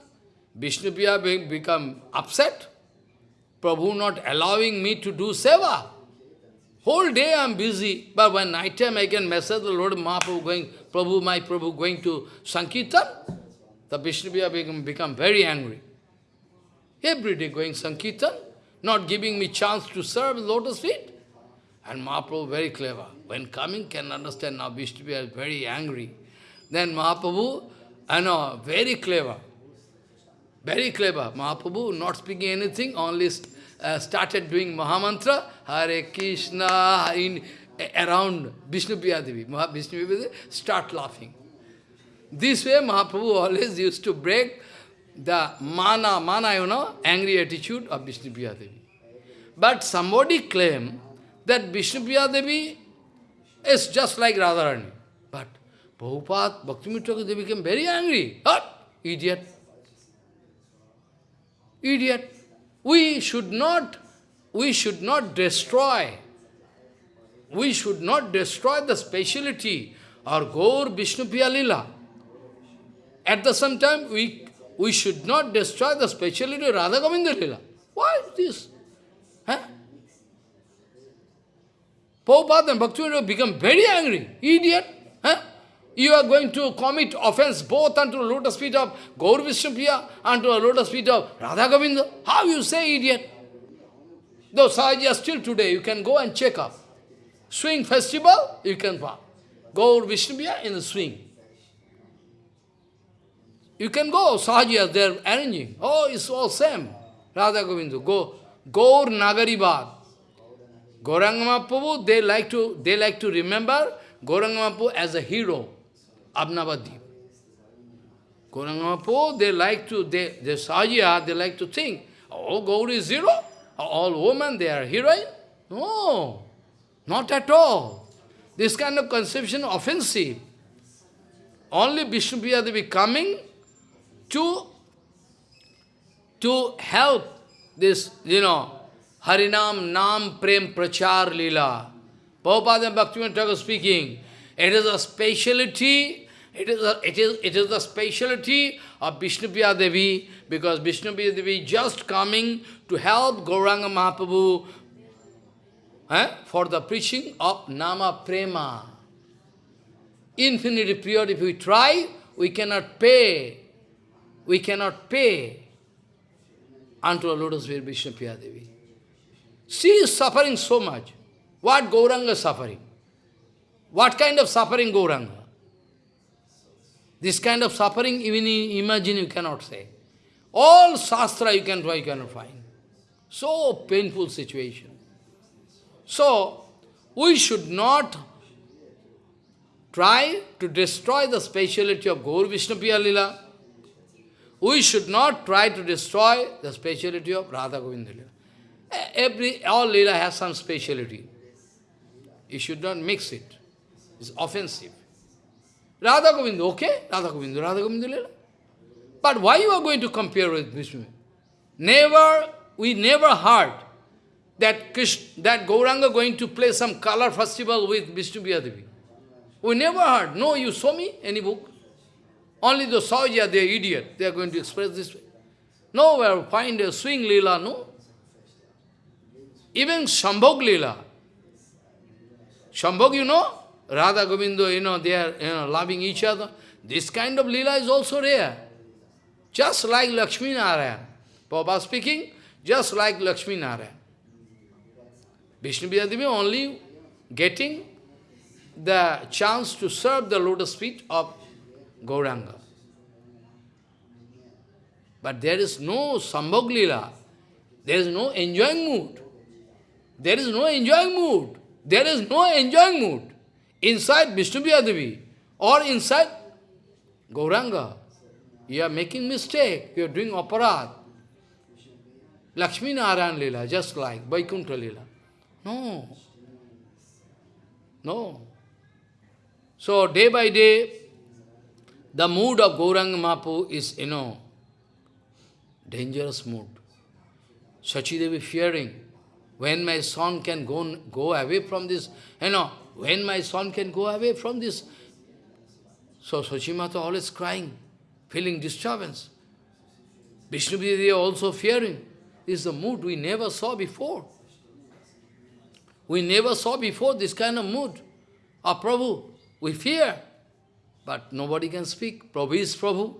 Vishnupriya become upset. Prabhu not allowing me to do seva. Whole day I am busy, but when night time I can message the Lord Mahaprabhu going, Prabhu, my Prabhu going to Sankirtan. The Vishnupriya become, become very angry. Every day going Sankirtan, not giving me chance to serve lotus feet. And Mahaprabhu very clever. When coming, can understand now Vishnupriya is very angry. Then Mahaprabhu, I know, very clever. Very clever. Mahaprabhu not speaking anything, only uh, started doing Mahamantra, Hare Krishna, in, around Vishnupriya Devi. Vishnupriya Devi start laughing. This way Mahaprabhu always used to break the mana, mana, you know, angry attitude of Vishnupriya Devi. But somebody claim that Vishnupriya Devi is just like Radharani. But Prabhupada, Bhaktivinoda Devi became very angry. What? Idiot. Idiot. We should not, we should not destroy, we should not destroy the speciality or Gaur Vishnu Lila. At the same time, we, we should not destroy the speciality of Radha Govinda Lila. Why is this? Huh? Prabhupada and Bhaktivinoda become very angry. Idiot. You are going to commit offense both unto the lotus feet of Gaur Vishnupriya and to the lotus feet of Radha Govinda. How you say idiot? Though Sahaja still today, you can go and check up. Swing festival, you can go. Gaur Vishnupriya in the swing. You can go, Sahaja, they are arranging. Oh, it's all same. Radha Govinda, go. Gaur Nagaribad. Gauranga Mahaprabhu, they like to they like to remember Gauranga Mahaprabhu as a hero Gauranga Mahaprabhu, they like to, they, the Sahaja, they like to think, all Gauri is zero, All women, they are heroine? No, not at all. This kind of conception offensive. Only Vishnu Devi coming to, to help this, you know, Harinam Nam Prem Prachar Lila. Prabhupada and Bhaktivinoda speaking, it is a speciality, it is a, it is, it is the speciality of Vishnupriya Devi, because Vishnupriya Devi just coming to help Gauranga Mahaprabhu eh, for the preaching of Nama Prema. Infinity period, if we try, we cannot pay. We cannot pay unto a lotus feet Vishnupriya Devi. She is suffering so much. What Gauranga is suffering? What kind of suffering Gauranga? This kind of suffering, even imagine you cannot say. All Shastra you can try, you cannot find. So painful situation. So, we should not try to destroy the speciality of Gaur Vishnupriya Lila. We should not try to destroy the speciality of Radha Govinda Lila. Every, all Lila has some speciality. You should not mix it. It's offensive. Radha Govinda, okay? Radha Govinda, Radha Govinda Leela. But why you are going to compare with Vishnu? Never, we never heard that Krishna, that Gauranga going to play some color festival with Vishnu Devi. We never heard. No, you saw me, any book? Only the Sahaja, they are idiot. They are going to express this way. Nowhere find a swing lila, no. Even Shambhog Lila. Shambhog, you know, Radha Govinda, you know, they are you know, loving each other. This kind of Lila is also rare. Just like Lakshmi Narayan. Prabhupada speaking, just like Lakshmi Narayan. Vishnu Devi only getting the chance to serve the lotus feet of Gauranga. But there is no Sambhog Lila. There is no enjoying mood. There is no enjoying mood. There is no enjoying mood inside Vishnu Devi or inside Gauranga. You are making mistake. You are doing aparad. Lakshmi Narayan Lila, just like Vaikuntha Lila. No. No. So day by day, the mood of Gauranga Mapu is, you know, dangerous mood. Sachi Devi fearing when my son can go, go away from this, you know, when my son can go away from this. So Sachimata always crying, feeling disturbance. Vishnu Devi also fearing. This is the mood we never saw before. We never saw before this kind of mood. Of Prabhu, we fear. But nobody can speak. Prabhu is Prabhu.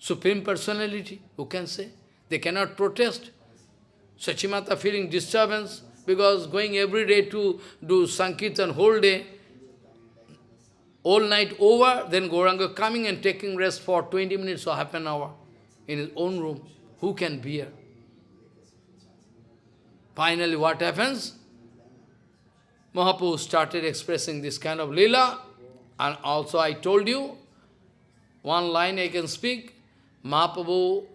Supreme Personality, who can say? They cannot protest. Sachimata feeling disturbance because going every day to do Sankirtan whole day, all night over, then Gauranga coming and taking rest for 20 minutes or half an hour in his own room. Who can bear? Finally, what happens? Mahaprabhu started expressing this kind of lila, and also I told you, one line I can speak, Mahaprabhu,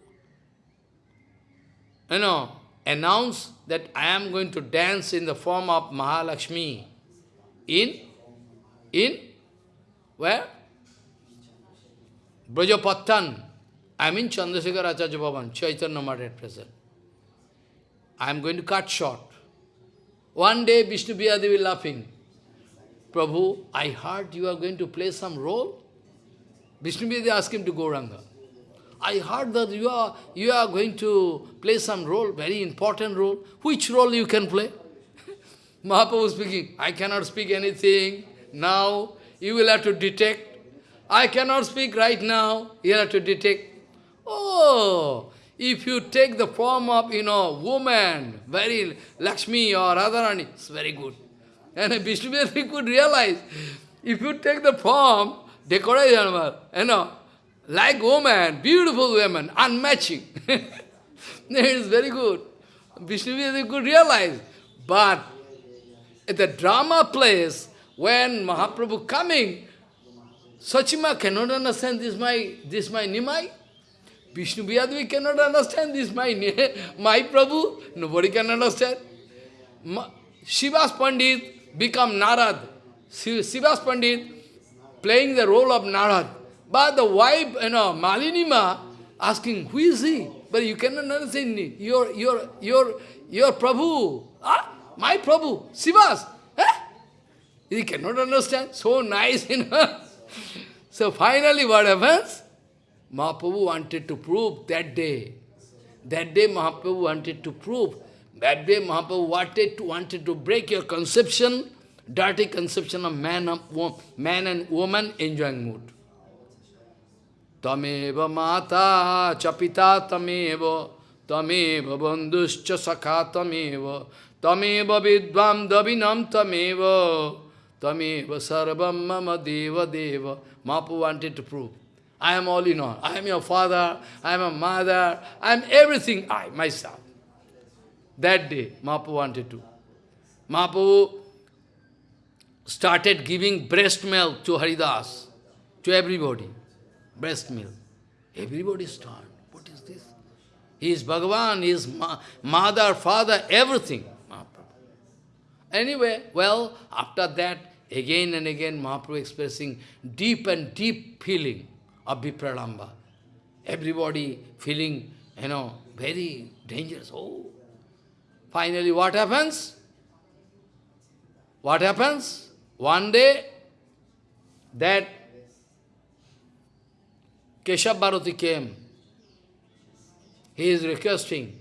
you know, announce that I am going to dance in the form of Mahalakshmi in, in, where? Brajapattan. I am in Chandrasekhar Acharya Bhavan, Chaitanya Math at present. I am going to cut short. One day Vishnu Devi laughing. Prabhu, I heard you are going to play some role. Vishnu Devi asked him to go Ranga. I heard that you are, you are going to play some role, very important role. Which role you can play? Mahaprabhu speaking, I cannot speak anything now. You will have to detect. I cannot speak right now. You have to detect. Oh, if you take the form of, you know, woman, very Lakshmi or Radharani, it's very good. And Vishnu could realize, if you take the form, decoration, you know, like woman, beautiful woman, unmatching. it is very good. Vishnu could realize. But at the drama place, when Mahaprabhu coming, Sachima cannot understand this my this my Nimai. Vishnu cannot understand this, my, my Prabhu. Nobody can understand. Shivas Pandit become Narad. Shivas Pandit playing the role of Narad. But the wife, you know, Malinima, asking, who is he? But you cannot understand. Your, your, your, your Prabhu. Ah, my Prabhu, Shivas. Eh? He cannot understand. So nice, you know. so finally what happens? Mahaprabhu wanted to prove that day. That day Mahaprabhu wanted to prove. That day Mahaprabhu wanted to, wanted to break your conception, dirty conception of man, man and woman enjoying mood. Tameva mata chapita tameva tameva bandhuscha sakha tameva tameva vidvam davinam tameva tameva sarvam mama deva deva. Mahaprabhu wanted to prove. I am all in all. I am your father, I am a mother, I am everything, I, myself. That day, Mahaprabhu wanted to. Mahaprabhu started giving breast milk to Haridas, to everybody. Breast milk. Everybody started. What is this? He is Bhagavan, he is ma mother, father, everything. Anyway, well, after that, again and again, Mahaprabhu expressing deep and deep feeling of Vipralamba. Everybody feeling, you know, very dangerous. Oh. Finally, what happens? What happens? One day, that Keshav Bharati came. He is requesting,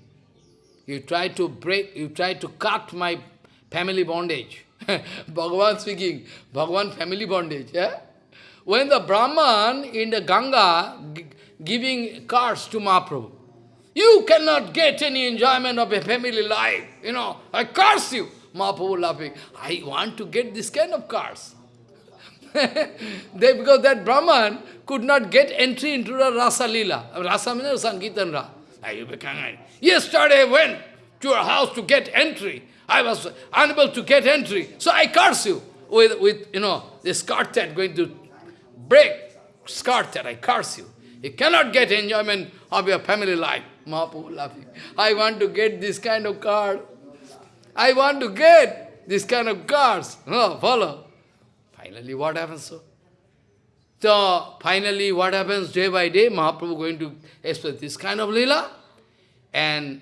you try to break, you try to cut my family bondage. Bhagavan speaking, Bhagavan family bondage. Yeah? When the Brahman in the Ganga giving cards to Mahaprabhu, you cannot get any enjoyment of a family life. You know, I curse you. Mahaprabhu laughing. I want to get this kind of cars. they, because that Brahman could not get entry into the Rasa Lila. Rasa means Sankirtan Ra. Yesterday I went to your house to get entry. I was unable to get entry. So I curse you with, with you know, this quartet going to break that I curse you. You cannot get enjoyment of your family life. Mahaprabhu laughing. I want to get this kind of car. I want to get this kind of cars. No, follow. Finally, what happens so? So, finally, what happens day by day? Mahaprabhu going to express this kind of lila. And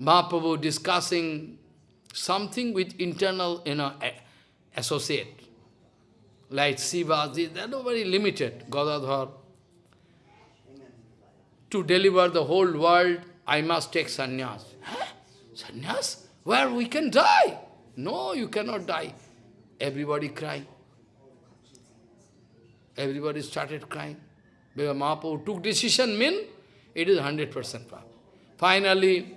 Mahaprabhu discussing something with internal, you know, associate like Shiva, they are not very limited, Gadadhar. To deliver the whole world, I must take sannyas. Huh? Sannyas? Where we can die? No, you cannot die. Everybody crying. Everybody started crying. Because Mahaprabhu took decision, mean it is 100% Finally,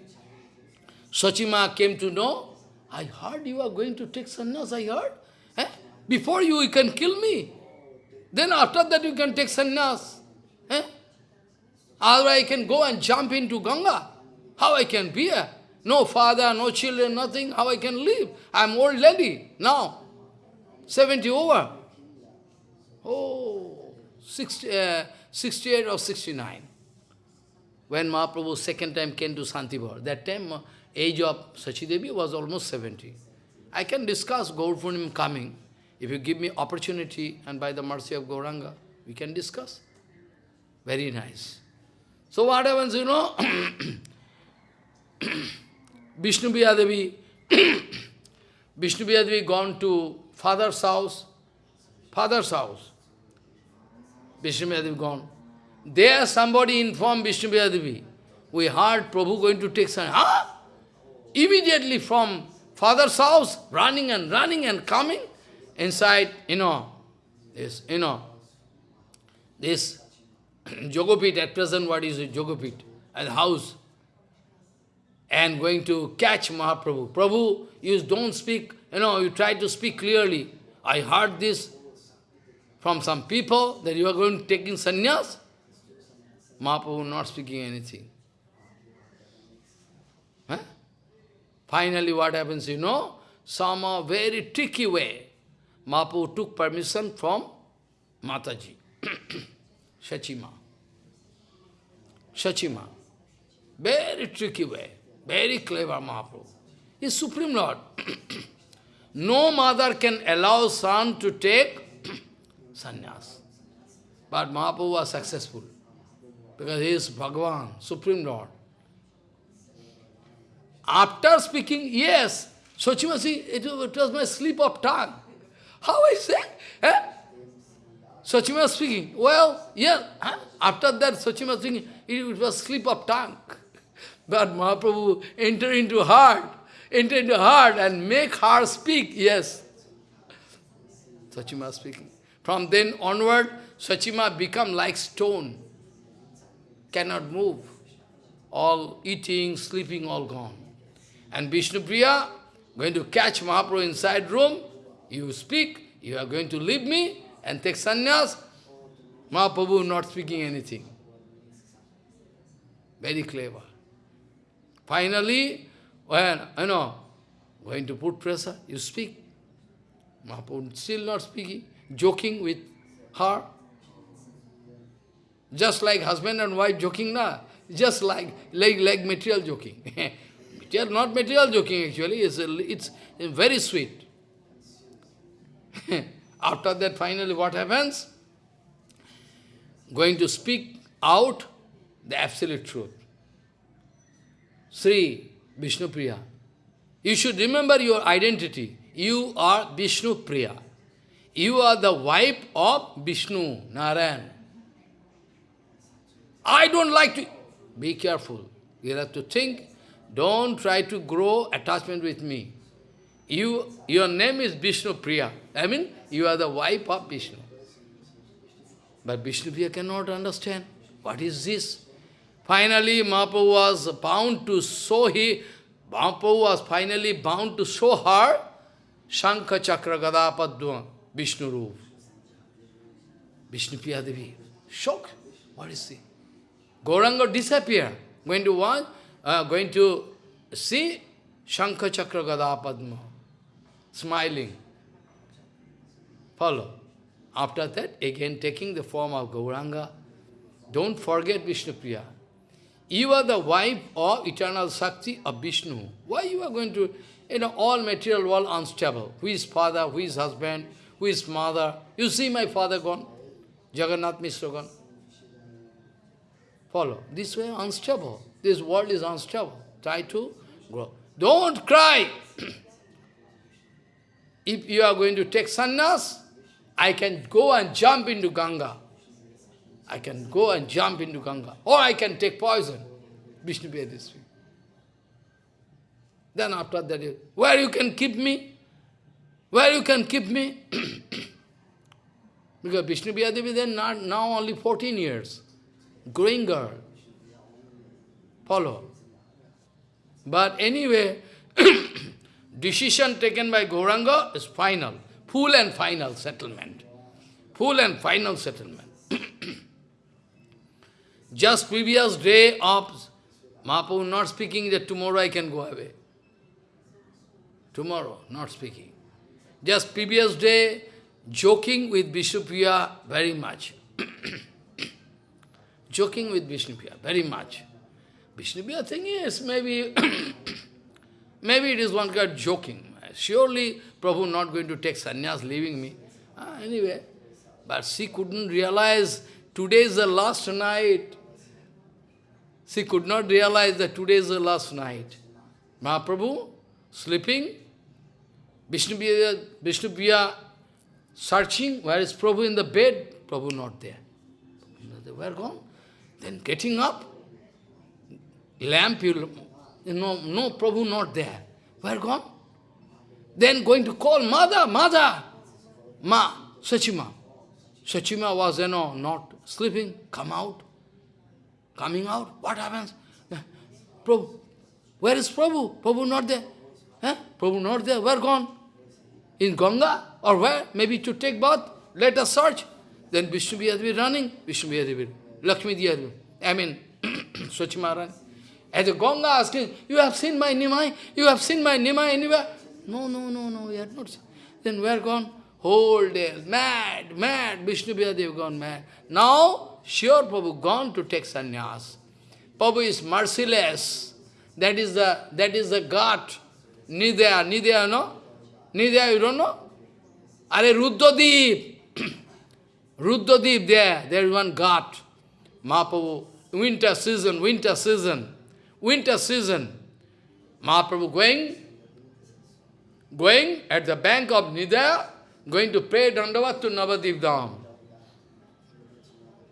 Sachima came to know, I heard you are going to take sannyas, I heard. Eh? Before you, you can kill me. Then after that you can take sannyas. Eh? Otherwise I can go and jump into Ganga. How I can be here? No father, no children, nothing. How I can live? I'm old lady now. 70 over. Oh, 60, uh, 68 or 69. When Mahaprabhu second time came to Santipur, that time uh, age of Sachidevi was almost 70. I can discuss Gaur coming. If you give me opportunity, and by the mercy of Gauranga, we can discuss. Very nice. So what happens, you know, Vishnu Devi, Vishnu Devi gone to father's house, father's house. Vishnu Devi gone. There somebody informed Vishnu Devi, we heard Prabhu going to take some, huh? Immediately from father's house, running and running and coming inside, you know, this, you know, this Yogapith, at present what is Yogapith, and house, and going to catch Mahaprabhu. Prabhu, you don't speak, you know, you try to speak clearly. I heard this from some people that you are going to taking sannyas. Mahaprabhu not speaking anything. Huh? Finally what happens, you know, some very tricky way. Mahaprabhu took permission from Mataji, Shachima. Shachima. Very tricky way, very clever Mahaprabhu. He is Supreme Lord. no mother can allow son to take sannyas. But Mahaprabhu was successful because he is Bhagavan, Supreme Lord. After speaking, yes, Sochimasi, it, it was my slip of tongue. How I? Eh? Sochima speaking. Well, yes, huh? after that Sochima speaking, it, it was slip of tongue. But Mahaprabhu entered into heart, enter into heart and make her speak, yes. Sachima speaking. From then onward, Sachima become like stone, cannot move. All eating, sleeping, all gone. And Vishnupriya, going to catch Mahaprabhu inside room, you speak, you are going to leave me and take sannyas. Mahaprabhu not speaking anything. Very clever. Finally, when, you know, going to put pressure, you speak. Mahaprabhu still not speaking, joking with her. Just like husband and wife joking, na? Just like, like, like material joking. material, not material joking actually, it's, a, it's very sweet. After that, finally what happens? Going to speak out the absolute truth. Sri Vishnu Priya. You should remember your identity. You are Vishnu Priya. You are the wife of Vishnu, Narayan. I don't like to... Be careful. You have to think. Don't try to grow attachment with me. You, your name is Vishnu Priya. I mean, you are the wife of Vishnu. But Vishnu Priya cannot understand. What is this? Finally, Mahaprabhu was bound to show he, Mahaprabhu was finally bound to show her Shankha Chakra Gada Padma Vishnu Rup. Vishnu Priya Devi. Shock. What is he? Gauranga disappear. Going to watch, uh, going to see Shankha Chakra Gada Padma. Smiling. Follow. After that, again taking the form of Gauranga. Don't forget Vishnu Priya. You are the wife of eternal Shakti of Vishnu. Why you are going to, you know, all material world unstable. Who is father, who is husband, who is mother. You see my father gone, Jagannath Mishra gone. Follow. This way unstable. This world is unstable. Try to grow. Don't cry. if you are going to take sannyas, I can go and jump into Ganga. I can go and jump into Ganga. Or I can take poison. Vishnu this way. Then after that, where you can keep me? Where you can keep me? because Vishnu Devi then not, now only 14 years. Growing girl. Follow. But anyway, decision taken by Gauranga is final. Full and final settlement. Full and final settlement. Just previous day of Mahaprabhu not speaking that tomorrow I can go away. Tomorrow, not speaking. Just previous day, joking with Vishnupriya very much. joking with Vishnupriya very much. Vishnupriya thing is maybe, maybe it is one kind of joking. Surely Prabhu not going to take sannyas, leaving me. Ah, anyway, but she couldn't realize today is the last night. She could not realize that today is the last night. Mahaprabhu, sleeping, Vishnupriya, Vishnupriya searching, where is Prabhu in the bed? Prabhu not there. Where gone? Then getting up, lamp, you know, no, Prabhu not there. Where gone? Then going to call Mother, Mother, Ma, Sachima. Sachima was, you know, not sleeping, come out. Coming out, what happens? Prabhu, where is Prabhu? Prabhu not there. Huh? Prabhu not there, where gone? In Ganga or where? Maybe to take bath. Let us search. Then Vishnu be running. Vishnu will Lakshmi Diyar I mean, Swachima running. As a Ganga asking, you have seen my Nimai? You have seen my Nimai anywhere? No, no, no, no, we have not seen. Then where gone? Whole day, mad, mad, Vishnu Dev gone mad. Now, sure Prabhu gone to take sannyas. Prabhu is merciless. That is the that is the God. Nidya, Nidya, no? Nidya, you don't know? Are Rudradvip. Rudradvip there, there is one God. Mahaprabhu, winter season, winter season, winter season. Mahaprabhu going, going at the bank of Nidya, going to pray Dandavat to Navadvip Dham.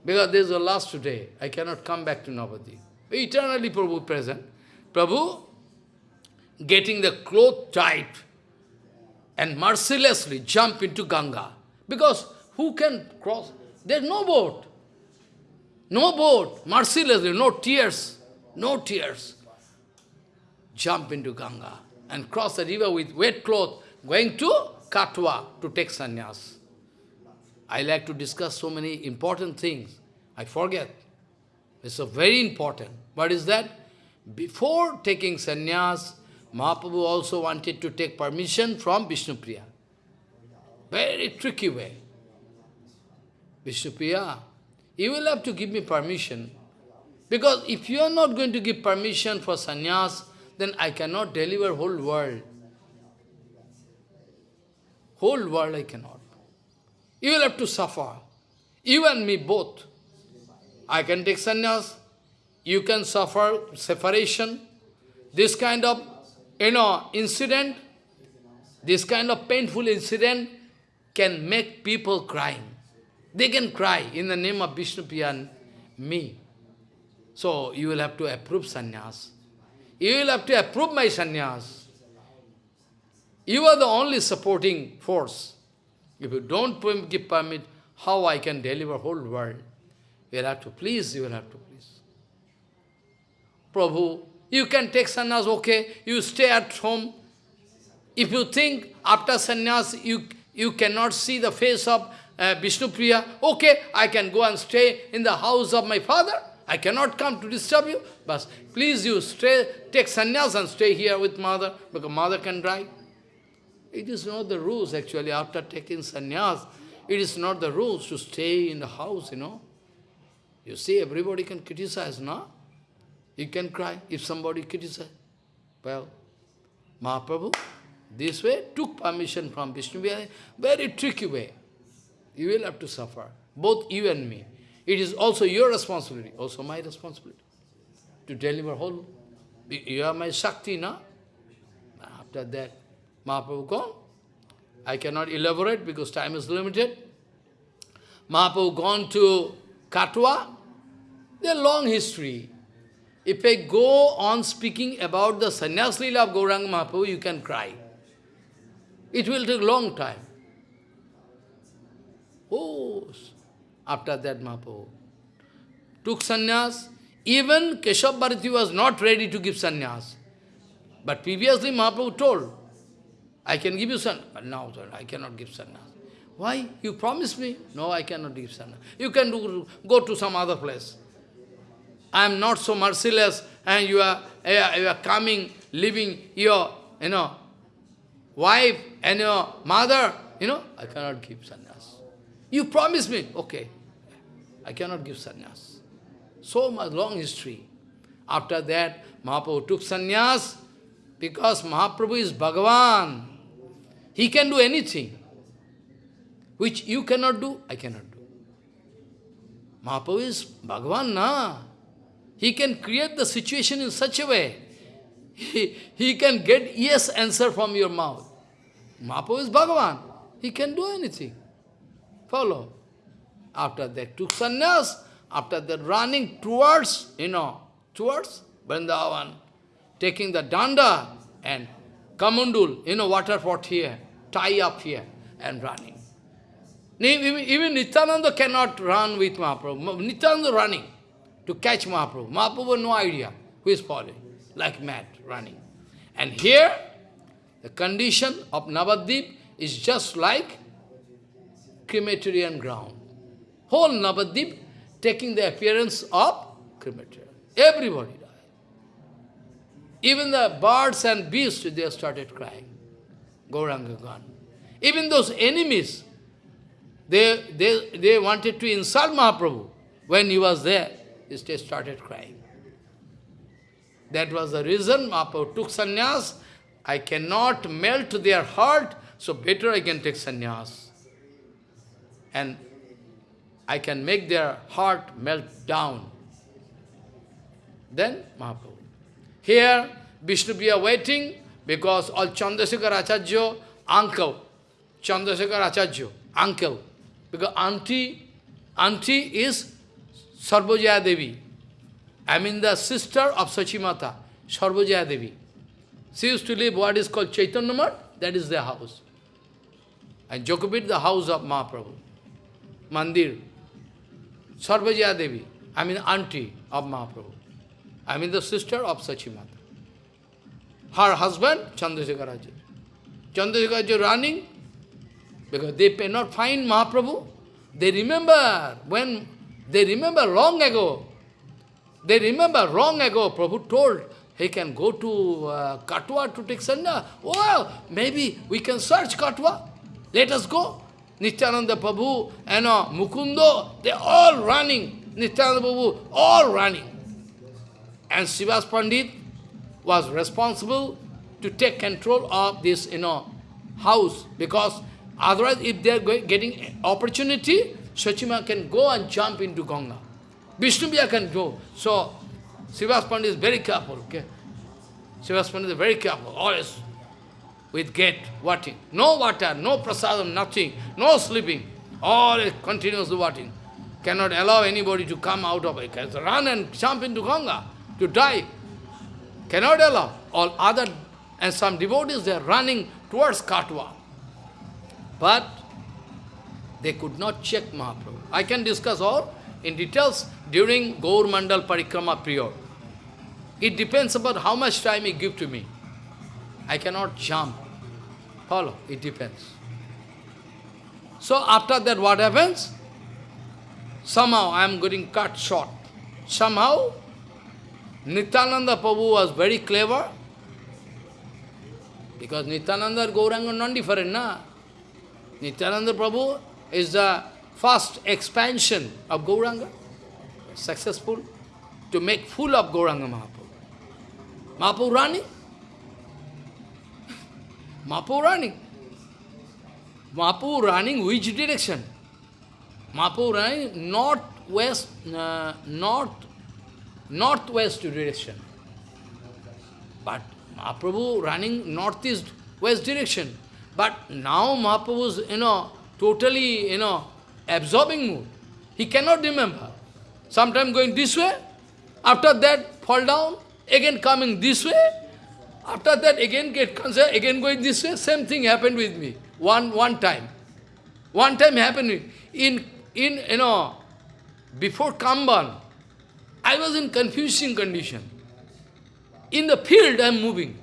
Because this is the last day. I cannot come back to Navadvip. Eternally Prabhu present. Prabhu getting the cloth tight and mercilessly jump into Ganga. Because who can cross? There's no boat. No boat. Mercilessly, no tears. No tears. Jump into Ganga and cross the river with wet cloth, going to Katwa to take sannyas. I like to discuss so many important things. I forget. It's a very important. What is that? Before taking sannyas, Mahaprabhu also wanted to take permission from Vishnupriya. Very tricky way. Vishnupriya, you will have to give me permission. Because if you are not going to give permission for sannyas, then I cannot deliver whole world. Whole world I cannot. You will have to suffer. You and me both. I can take sannyas. You can suffer separation. This kind of, you know, incident, this kind of painful incident can make people crying. They can cry in the name of Vishnu and me. So you will have to approve sannyas. You will have to approve my sannyas. You are the only supporting force. If you don't give permit, how I can deliver whole world? You will have to please, you will have to please. Prabhu, you can take sannyas, okay, you stay at home. If you think after sannyas you, you cannot see the face of uh, Vishnupriya, okay, I can go and stay in the house of my father. I cannot come to disturb you, but please you stay, take sannyas and stay here with mother, because mother can die. It is not the rules actually, after taking sannyas, it is not the rules to stay in the house, you know. You see, everybody can criticize, no? You can cry if somebody criticizes. Well, Mahaprabhu, this way, took permission from Vishnu, very tricky way. You will have to suffer, both you and me. It is also your responsibility, also my responsibility, to deliver whole. You are my Shakti, no? After that, Mahaprabhu gone. I cannot elaborate because time is limited. Mahaprabhu gone to Katwa. There's a long history. If I go on speaking about the sannyas lila of Gauranga Mahaprabhu, you can cry. It will take long time. Oh, after that Mahaprabhu took sannyas. Even Keshav Bharati was not ready to give sannyas. But previously Mahaprabhu told, I can give you sannyas. But now I cannot give sannyas. Why? You promised me. No, I cannot give sannyas. You can do, go to some other place. I am not so merciless and you are, eh, you are coming, leaving your, you know, wife and your mother, you know, I cannot give sannyas. You promised me, okay, I cannot give sannyas. So much long history. After that, Mahaprabhu took sannyas because Mahaprabhu is Bhagavan. He can do anything. Which you cannot do, I cannot do. Mahaprabhu is Bhagavan, na? He can create the situation in such a way. He, he can get yes answer from your mouth. Mahaprabhu is Bhagavan. He can do anything. Follow. After that took sannyas, after that running towards, you know, towards Vrindavan, taking the danda and kamundul, you know, water pot here, tie up here and running. Even, Nityananda cannot run with Mahaprabhu. Nityananda running to catch Mahaprabhu. Mahaprabhu no idea who is following, like mad, running. And here, the condition of Navadvip is just like crematorium ground. Whole Navadvip taking the appearance of crematorium. Everybody died. Even the birds and beasts, they started crying. Gauranga gone. Even those enemies, they, they, they wanted to insult Mahaprabhu. When he was there, they started crying. That was the reason Mahaprabhu took sannyas. I cannot melt their heart, so better I can take sannyas. And I can make their heart melt down. Then Mahaprabhu. Here, Vishnu we are waiting because all Chandrasekhar Acharya, uncle, Chandrasekhar Acharya, uncle, because auntie, auntie is Sarvajaya Devi. I mean the sister of Sachimata, Sarvajaya Devi. She used to live what is called Chaitanya that is their house. And Yogapith, the house of Mahaprabhu. Mandir. Sarvajaya Devi, I mean auntie of Mahaprabhu. I mean the sister of Sachimata. Her husband, Chandrasekhar Acharya. Running, because they cannot find Mahaprabhu. They remember when, they remember long ago, they remember long ago, Prabhu told, he can go to uh, Katwa to take sanya. Well, maybe we can search Katwa. Let us go. Nityananda Prabhu and uh, Mukundo, they all running. Nityananda Prabhu, all running. And Srivas Pandit was responsible to take control of this, you know, house because Otherwise, if they are getting opportunity, Sachima can go and jump into Ganga. Vishnupriya can go. So, Srivas Pandit is very careful, okay? Srivas Pandit is very careful, always with gate, watching. No water, no prasadam, nothing, no sleeping. Always continuous watching. Cannot allow anybody to come out of it. Run and jump into Ganga to die. Cannot allow. All other, and some devotees, they are running towards Katwa. But they could not check Mahaprabhu. I can discuss all in details during Gaur Mandal Parikrama period. It depends about how much time he give to me. I cannot jump. Follow, it depends. So after that what happens? Somehow I am getting cut short. Somehow Nityananda Prabhu was very clever because Nityananda and Gauranga non-different, na? Nityananda Prabhu is the first expansion of Gauranga, successful, to make full of Gauranga Mahaprabhu. Mahaprabhu running. Mahaprabhu running. Mahaprabhu running which direction? Mahaprabhu running north-west, uh, north, northwest direction. But Mahaprabhu running northeast, west direction. But now Mahaprabhu is, you know, totally, you know, absorbing mood. He cannot remember. Sometimes going this way, after that fall down, again coming this way, after that again get concerned, again going this way, same thing happened with me. One one time. One time happened in in you know before Kamban, I was in confusing condition. In the field I am moving.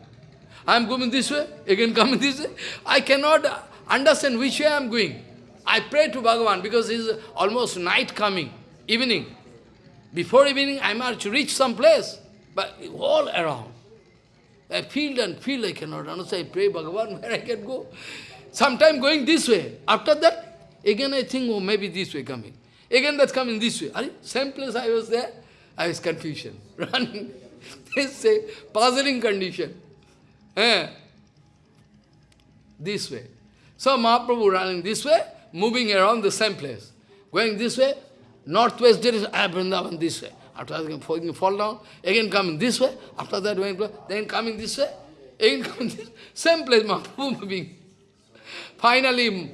I am going this way, again coming this way. I cannot understand which way I am going. I pray to Bhagavan because it is almost night coming, evening. Before evening, I must reach some place, but all around. I feel and feel I cannot understand. I pray Bhagavan where I can go. Sometime going this way. After that, again I think, oh, maybe this way coming. Again that's coming this way. Are same place I was there, I was confusion, running. this a puzzling condition. Eh? This way. So Mahaprabhu running this way, moving around the same place. Going this way, northwest direction, ah, Vrindavan this way. After that, again fall down, again coming this way. After that, going, then coming this way, again coming this way. Same place, Mahaprabhu moving. Finally,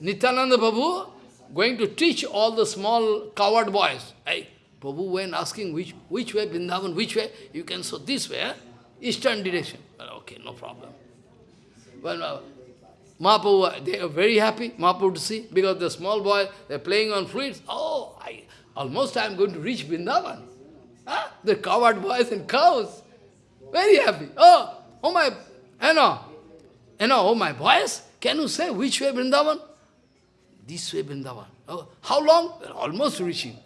Nityananda Prabhu going to teach all the small coward boys. Hey, Prabhu went asking which, which way, Vrindavan, which way? You can show this way, eh? eastern direction. Well, okay, no problem. Well, Mahaprabhu, they are very happy, Mahaprabhu to see, because the small boy, they're playing on flutes. Oh, I, almost I am going to reach Vrindavan. Huh? The coward boys and cows. Very happy. Oh, oh my, you know, you know, oh my boys, can you say which way Vrindavan? This way Vrindavan. Oh, how long? We're almost reaching.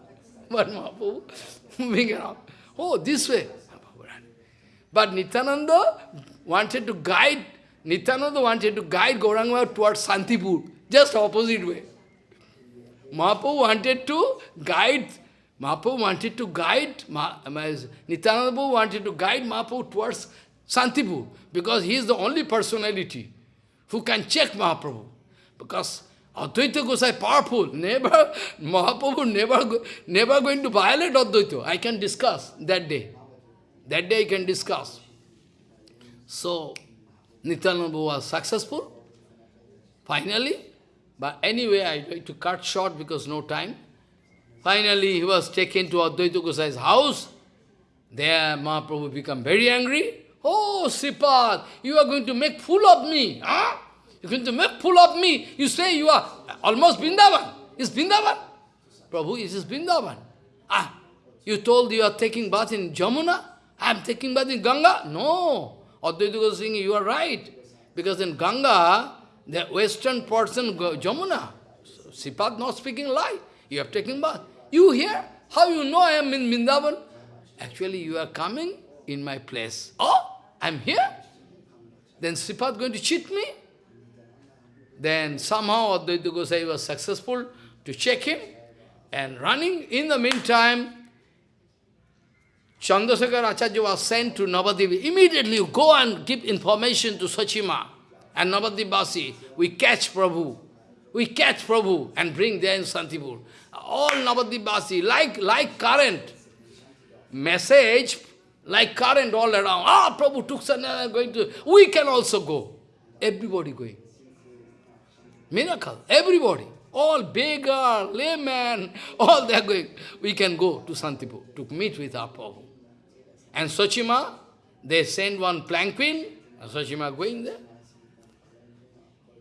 but Mahaprabhu moving around. Oh, this way. But Nityananda wanted to guide, Nityananda wanted to guide Gauranga towards Santipur, just opposite way. Mahaprabhu wanted to guide, Mahaprabhu wanted to guide, Nityananda wanted to guide Mahaprabhu towards Santipur, because he is the only personality who can check Mahaprabhu. Because Advaita Gosai powerful, never, Mahaprabhu never, never going to violate Advaita. I can discuss that day. That day I can discuss. So, Nityananda was successful, finally, but anyway, I like to cut short because no time. Finally, he was taken to Advaita Gosai's house. There, Mahaprabhu became very angry. Oh, Sripad, you are going to make fool of me. Huh? You're going to make fool of me. You say you are almost Vrindavan. Is Vrindavan? Prabhu, is this Vrindavan? Ah, you told you are taking bath in Jamuna? I am taking bath in Ganga? No. Advaita Goswami, you are right. Because in Ganga, the western portion, Jamuna. So, Sripad not speaking lie. You have taken bath. You here? How you know I am in Vrindavan? Actually, you are coming in my place. Oh, I am here? Then Sripad going to cheat me? Then somehow Advaita Gosai was successful to check him and running. In the meantime, Chandrasekhar Acharya was sent to Navadvip. Immediately go and give information to Sachima and Navadvipvasi. We catch Prabhu. We catch Prabhu and bring there in Santipur. All Navadvipvasi, like, like current. Message, like current all around. Ah, Prabhu took Sannyasa, going to... We can also go. Everybody going. Miracle. Everybody. All beggar, layman, all they are going. We can go to Santipur to meet with our Prabhu. And Sachima, they send one planquin, and Sachima going there.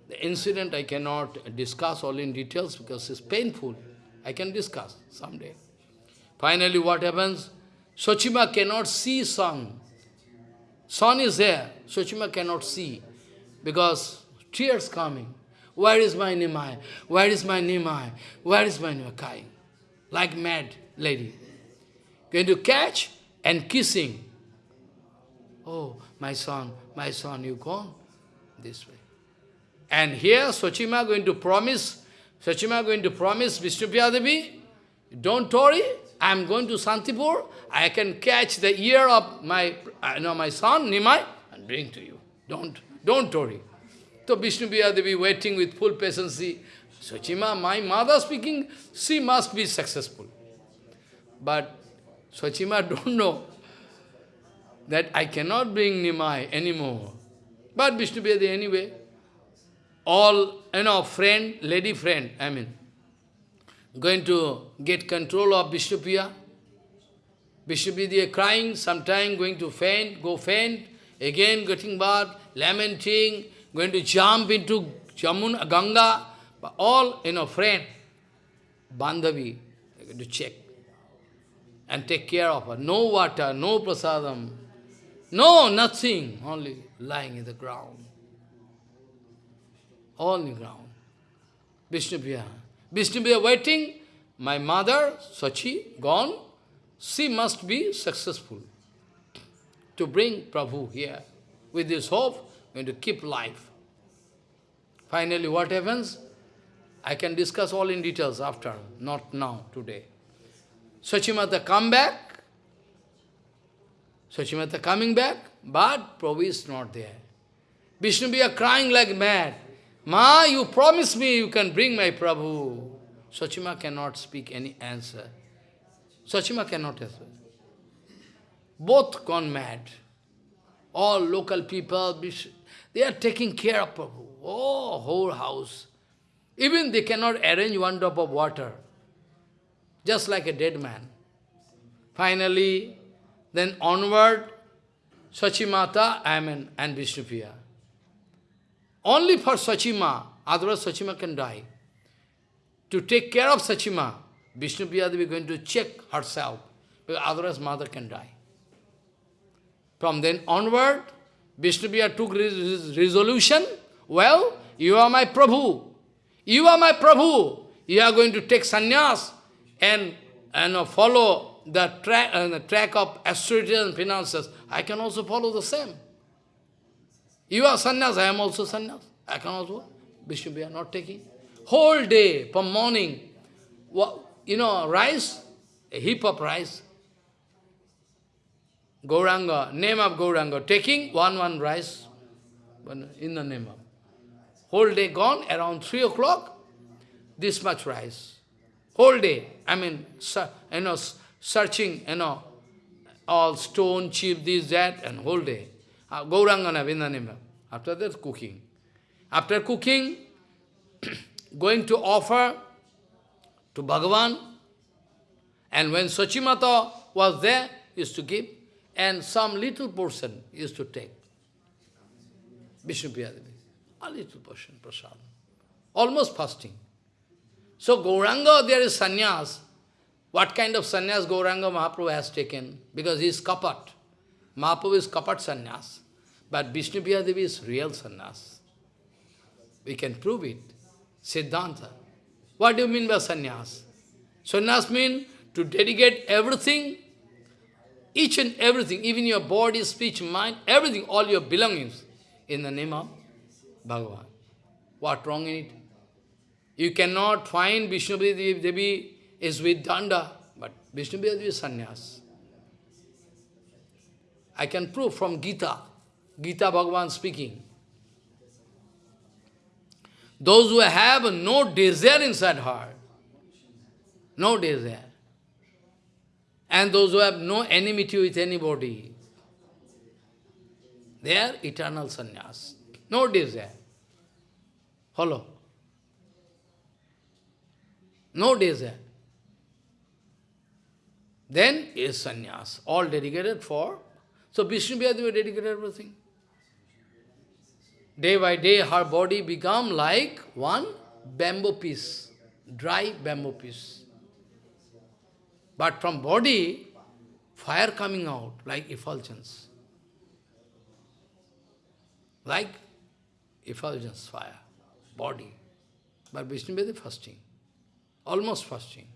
The incident I cannot discuss all in details because it's painful. I can discuss someday. Finally, what happens? Sochima cannot see sun. Sun is there. Sochima cannot see because tears coming. Where is my Nimai? Where is my Nimai? Where is my Nimai? Like mad lady. Going to catch and kissing. Oh, my son, my son, you gone this way. And here Sochima going to promise, Sochima going to promise Vishnupriya Devi, don't worry, I am going to Santipur, I can catch the ear of my, uh, know, my son, Nimai, and bring to you. Don't, don't worry. So Vishnupriya Devi waiting with full patience. Sochima, my mother speaking, she must be successful. But Sochima don't know that I cannot bring Nimai anymore. But Vishnupriya Devi anyway, all, you know, friend, lady friend, I mean, going to get control of Vishnupriya. Vishnupriya crying, sometime going to faint, go faint, again getting bath, lamenting, going to jump into Jamuna, Ganga, all, you know, friend, Bandhavi, going to check and take care of her. No water, no prasadam, no, nothing, only lying in the ground all in the ground. Vishnupriya. Vishnupriya waiting, my mother, Sachi, gone, she must be successful to bring Prabhu here. With this hope, going to keep life. Finally, what happens? I can discuss all in details after, not now, today. Sachimata come back. Sachimata coming back, but Prabhu is not there. Vishnu crying like mad. Ma, you promised me you can bring my Prabhu. Sachima cannot speak any answer. Sachima cannot answer. Both gone mad. All local people, they are taking care of Prabhu. Oh, whole house. Even they cannot arrange one drop of water. Just like a dead man. Finally, then onward, Sachimata, I mean, and Vishnupriya. Only for Sachima, otherwise Sachima can die. To take care of Sachima, Vishnupriya Devi is going to check herself, because otherwise mother can die. From then onward, Vishnupriya took his resolution, well, you are my Prabhu. You are my Prabhu. You are going to take sannyas and, and follow the track, uh, the track of austerity and finances. I can also follow the same. You are sannyas, I am also sannyas. I can also. Vishnu, we not taking. Whole day, from morning, you know, rice, a heap of rice. Gauranga, name of Gauranga, taking one, one rice in the name of. Whole day gone, around 3 o'clock, this much rice. Whole day, I mean, you know, searching, you know, all stone, chip, this, that, and whole day. Uh, Gauranga in the name of. After that, cooking. After cooking, going to offer to Bhagavan, and when Sachimata was there, used to give, and some little portion used to take. Vishnu Priyadevi. A little portion, prasad. Almost fasting. So Gauranga, there is sannyas. What kind of sannyas Gauranga Mahaprabhu has taken? Because he is kapat. Mahaprabhu is kapat sannyas. But Vishnu Devi is real sannyas. We can prove it. Siddhanta. What do you mean by sannyas? Sannyas means to dedicate everything, each and everything, even your body, speech, mind, everything, all your belongings, in the name of Bhagavan. What wrong in it? You cannot find Vishnu Devi is with Danda, but Vishnu Devi is sannyas. I can prove from Gita, Gita Bhagavan speaking. Those who have no desire inside heart, no desire, and those who have no enmity with anybody, they are eternal sannyas, no desire. Follow? No desire. Then is sannyas, all dedicated for. So Vishnu Vyadeva dedicated everything. Day by day, her body become like one bamboo piece, dry bamboo piece. But from body, fire coming out like effulgence. Like effulgence fire, body. But Vishnu Vyadeva fasting, almost fasting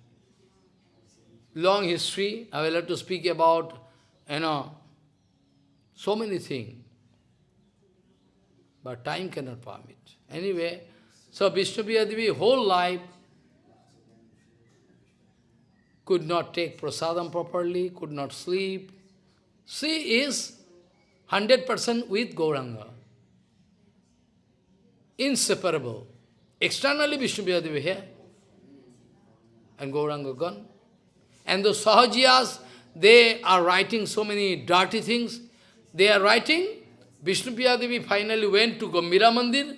long history. I will have to speak about, you know, so many things. But time cannot permit. Anyway, so Vishnu Devi whole life could not take prasadam properly, could not sleep. She is 100% with Gauranga. Inseparable. Externally Vishnu Devi here, and Gauranga gone. And the Sahajiyas, they are writing so many dirty things. They are writing, Vishnu Devi finally went to Gambhira Mandir.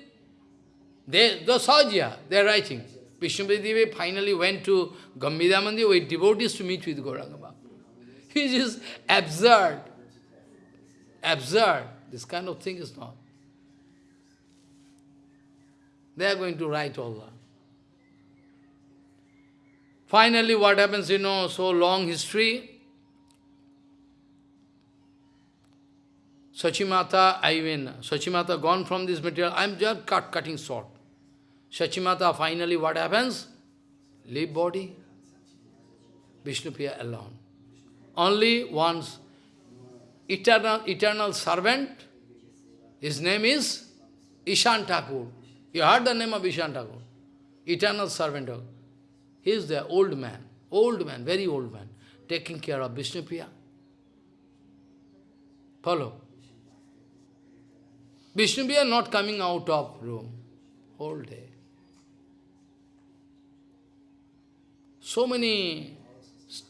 They, the Sahajiya, they are writing. Vishnu Devi finally went to Gambhira Mandir with devotees to meet with Gauranga Baba. Which is absurd. Absurd. This kind of thing is not. They are going to write all that. Finally, what happens, you know, so long history. Sachimata, I mean, Sachimata gone from this material, I am just cut, cutting short. Sachimata, finally what happens? Leave body, Vishnupriya alone. Only once eternal, eternal servant, his name is Ishan Thakur. You heard the name of Ishan Thakur? Eternal servant he is the old man, old man, very old man, taking care of Vishnupriya. Follow. Vishnupriya not coming out of room whole day. So many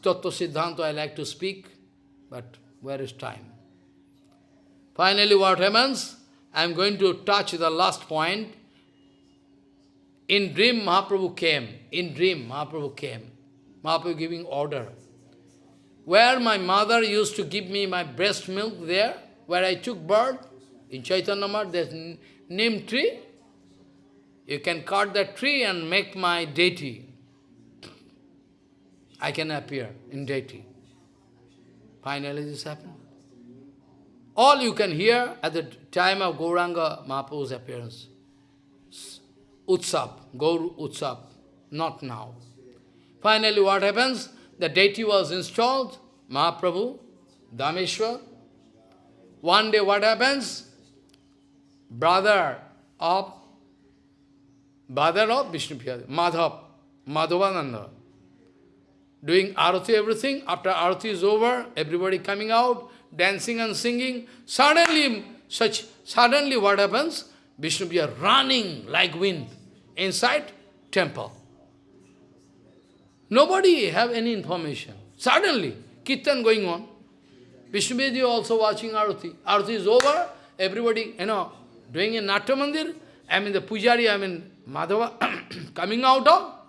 Tattva Siddhanta I like to speak, but where is time? Finally, what happens? I am going to touch the last point. In dream, Mahaprabhu came. In dream, Mahaprabhu came. Mahaprabhu giving order. Where my mother used to give me my breast milk there, where I took birth, in Chaitanya Math, there's neem tree. You can cut that tree and make my deity. I can appear in deity. Finally this happened. All you can hear at the time of Gauranga Mahaprabhu's appearance. Utsav, Gaur Utsav, not now. Finally what happens? The deity was installed, Mahaprabhu, Dhameshwar. One day what happens? Brother of brother of Vishnu Madhav, Madhavananda, doing arati everything. After arati is over, everybody coming out, dancing and singing. Suddenly, such suddenly what happens? Vishnu Priya running like wind inside temple. Nobody have any information. Suddenly, kirtan going on. Vishnu Priya also watching arati. Arati is over, everybody, you know, doing a Natya Mandir. I mean the pujari, I mean Madhava, coming out of.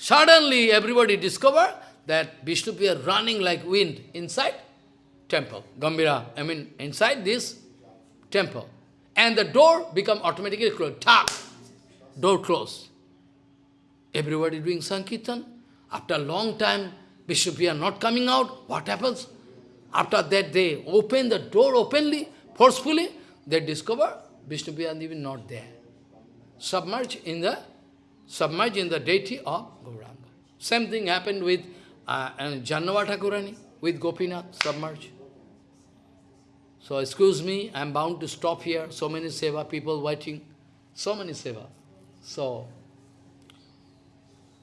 Suddenly everybody discover that Vishnu Priya running like wind inside temple, Gambhira, I mean inside this temple. And the door become automatically closed. Tap! Door closed. Everybody doing Sankirtan. After a long time, Vishnu Priya not coming out. What happens? After that, they open the door openly, forcefully. They discover Vishnu Priya is even not there. Submerged in the submerged in the deity of Gauranga. Same thing happened with uh, Jahnava Thakurani, with Gopinath, submerged. So excuse me, I am bound to stop here. So many seva people waiting. So many seva. So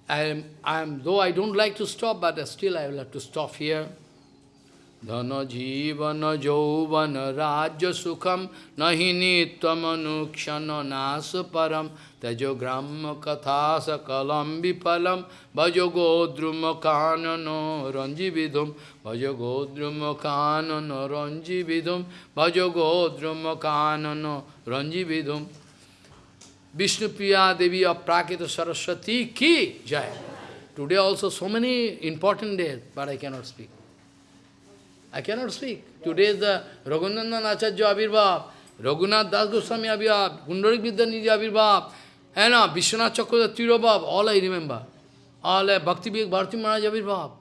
I am, I am, though I don't like to stop, but still I will have to stop here. Dhana jivana jauvana rajya sukham nahi nityamanukshana nasa param tajo gramma katha sakalam vipalam bhajo godruma kanano ranji vidhum bhajo godruma kanano ranji vidhum bhajo godruma kanano ranji vidhum Vishnu Devi of Saraswati ki jai. Today also so many important days, but I cannot speak. I cannot speak. Today is the Raghunandan Acharya Abhirbhav, Raghunath Das Goswami Abhirbhav, Pundarik Vidyanidhi Abhirbhav, and uh, Vishwanath Chakravarti Tirobhav, all I remember. All uh, Bhakti Vivek Bharati Maharaj Abhirbhav,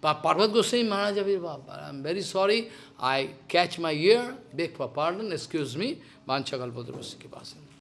Parvat Goswami Maharaj Abhirbhav. I am very sorry, I catch my ear, beg for pardon, excuse me, Vanchakalpadravasya Kipasan.